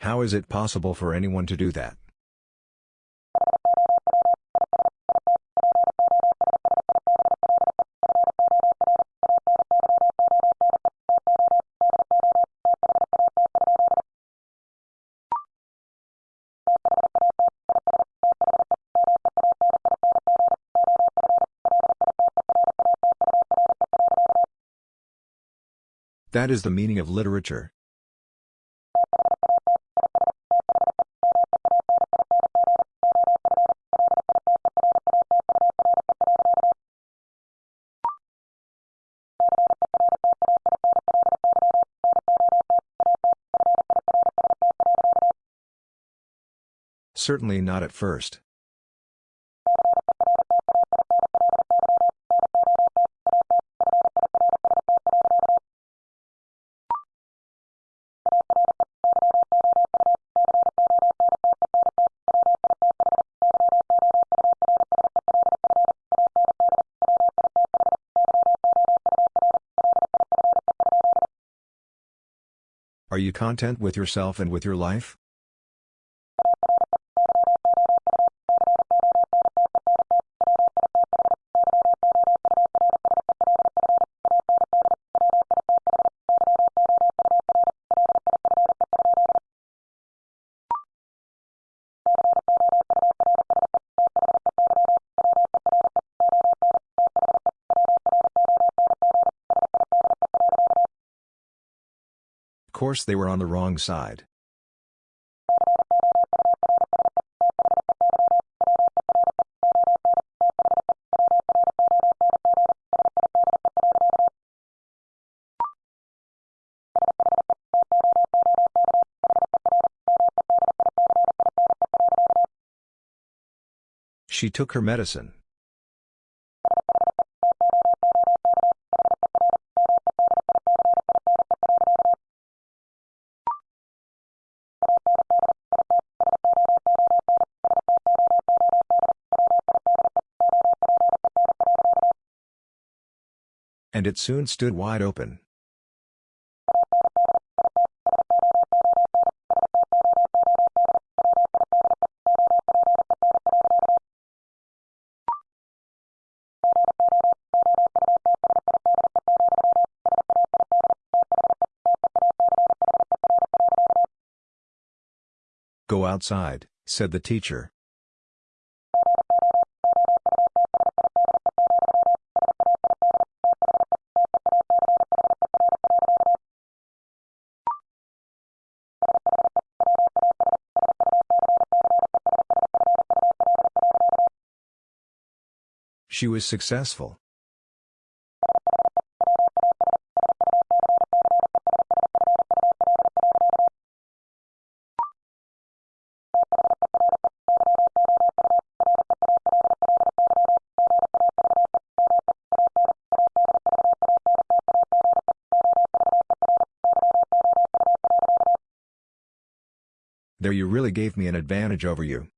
How is it possible for anyone to do that? That is the meaning of literature. Certainly not at first. Are you content with yourself and with your life? Course they were on the wrong side. She took her medicine. And it soon stood wide open. Go outside, said the teacher. She was successful. There you really gave me an advantage over you.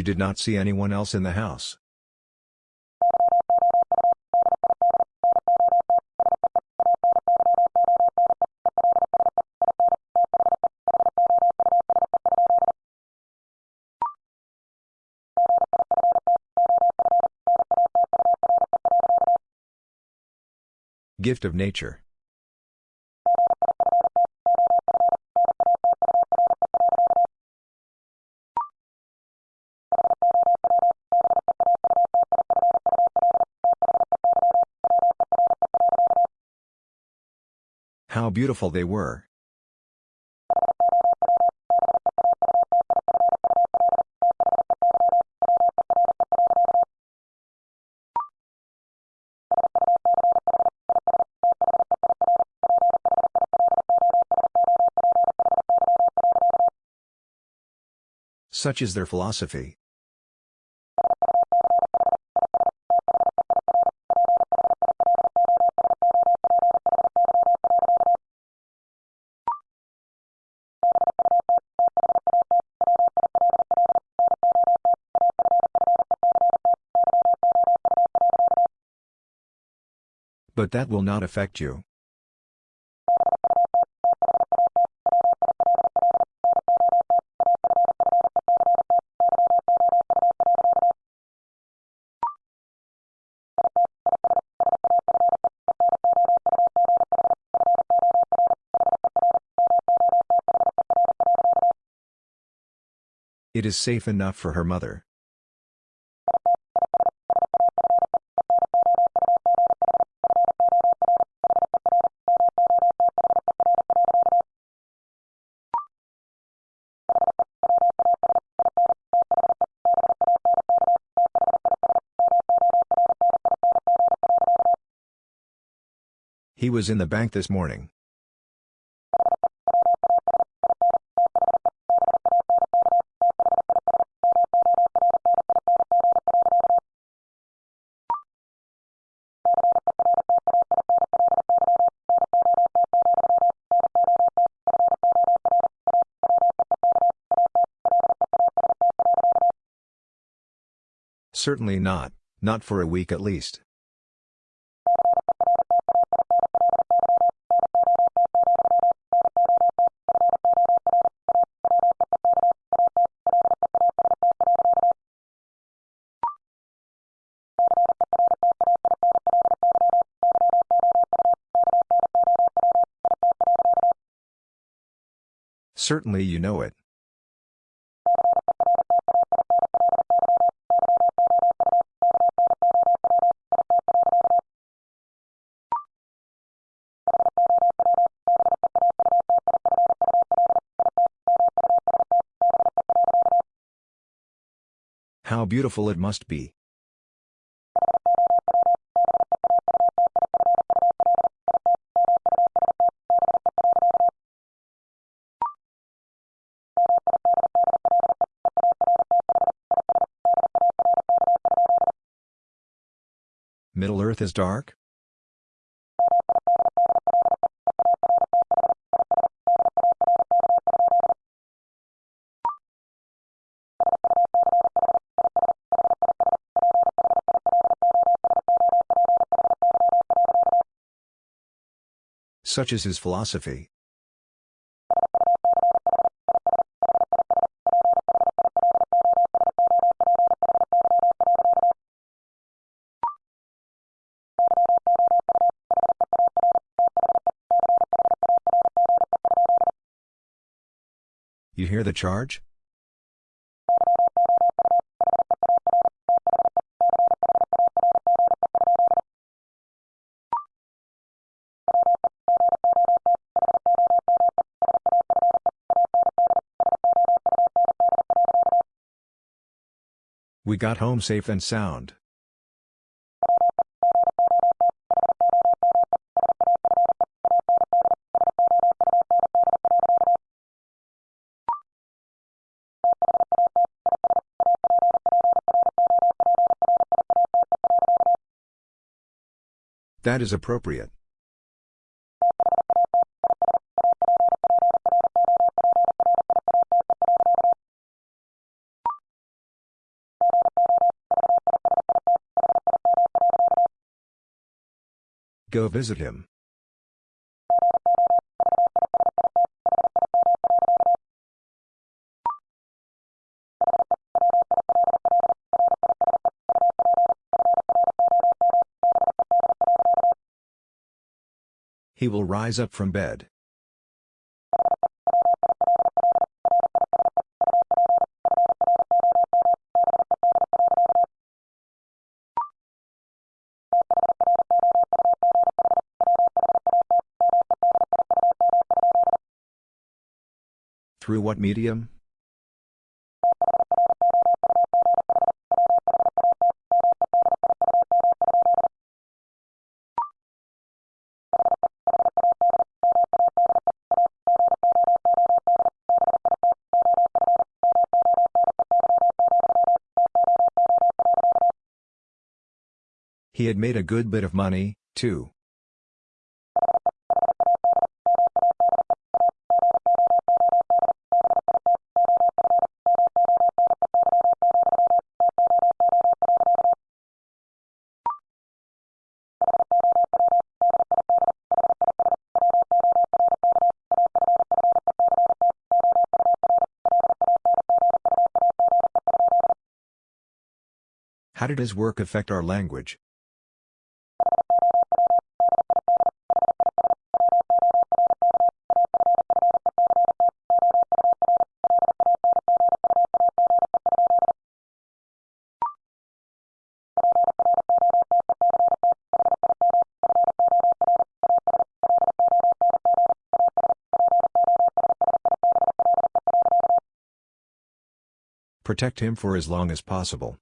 You did not see anyone else in the house. Gift of nature. How beautiful they were. Such is their philosophy. But that will not affect you. It is safe enough for her mother. Was in the bank this morning. Certainly not, not for a week at least. Certainly you know it. How beautiful it must be. Earth is dark? Such is his philosophy. The charge? We got home safe and sound. That is appropriate. Go visit him. Will rise up from bed. Through what medium? Had made a good bit of money, too. How did his work affect our language? Protect him for as long as possible.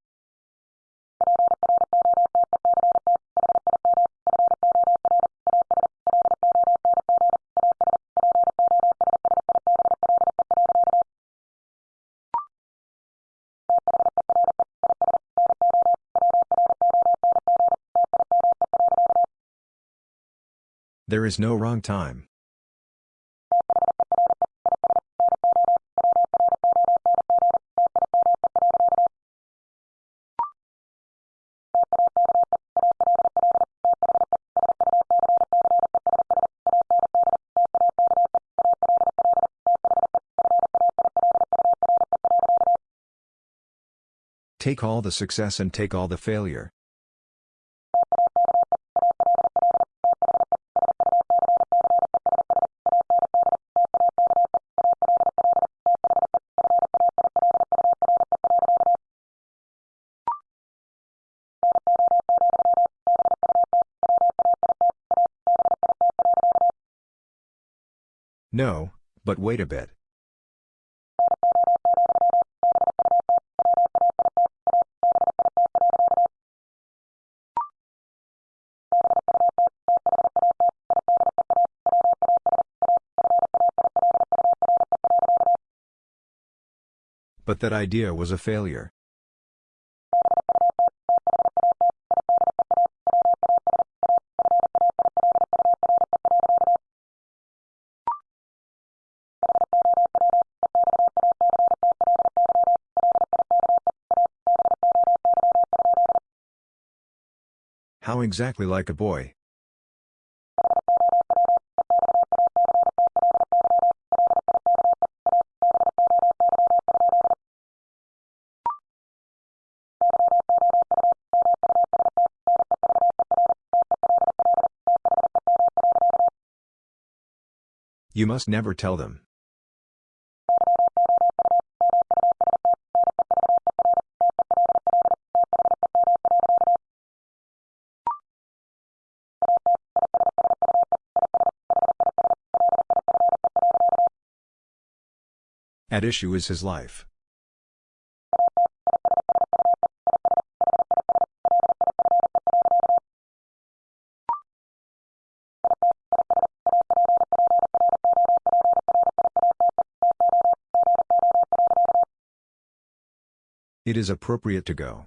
There is no wrong time. Take all the success and take all the failure. No, but wait a bit. But that idea was a failure. How exactly like a boy? You must never tell them. At issue is his life. It is appropriate to go.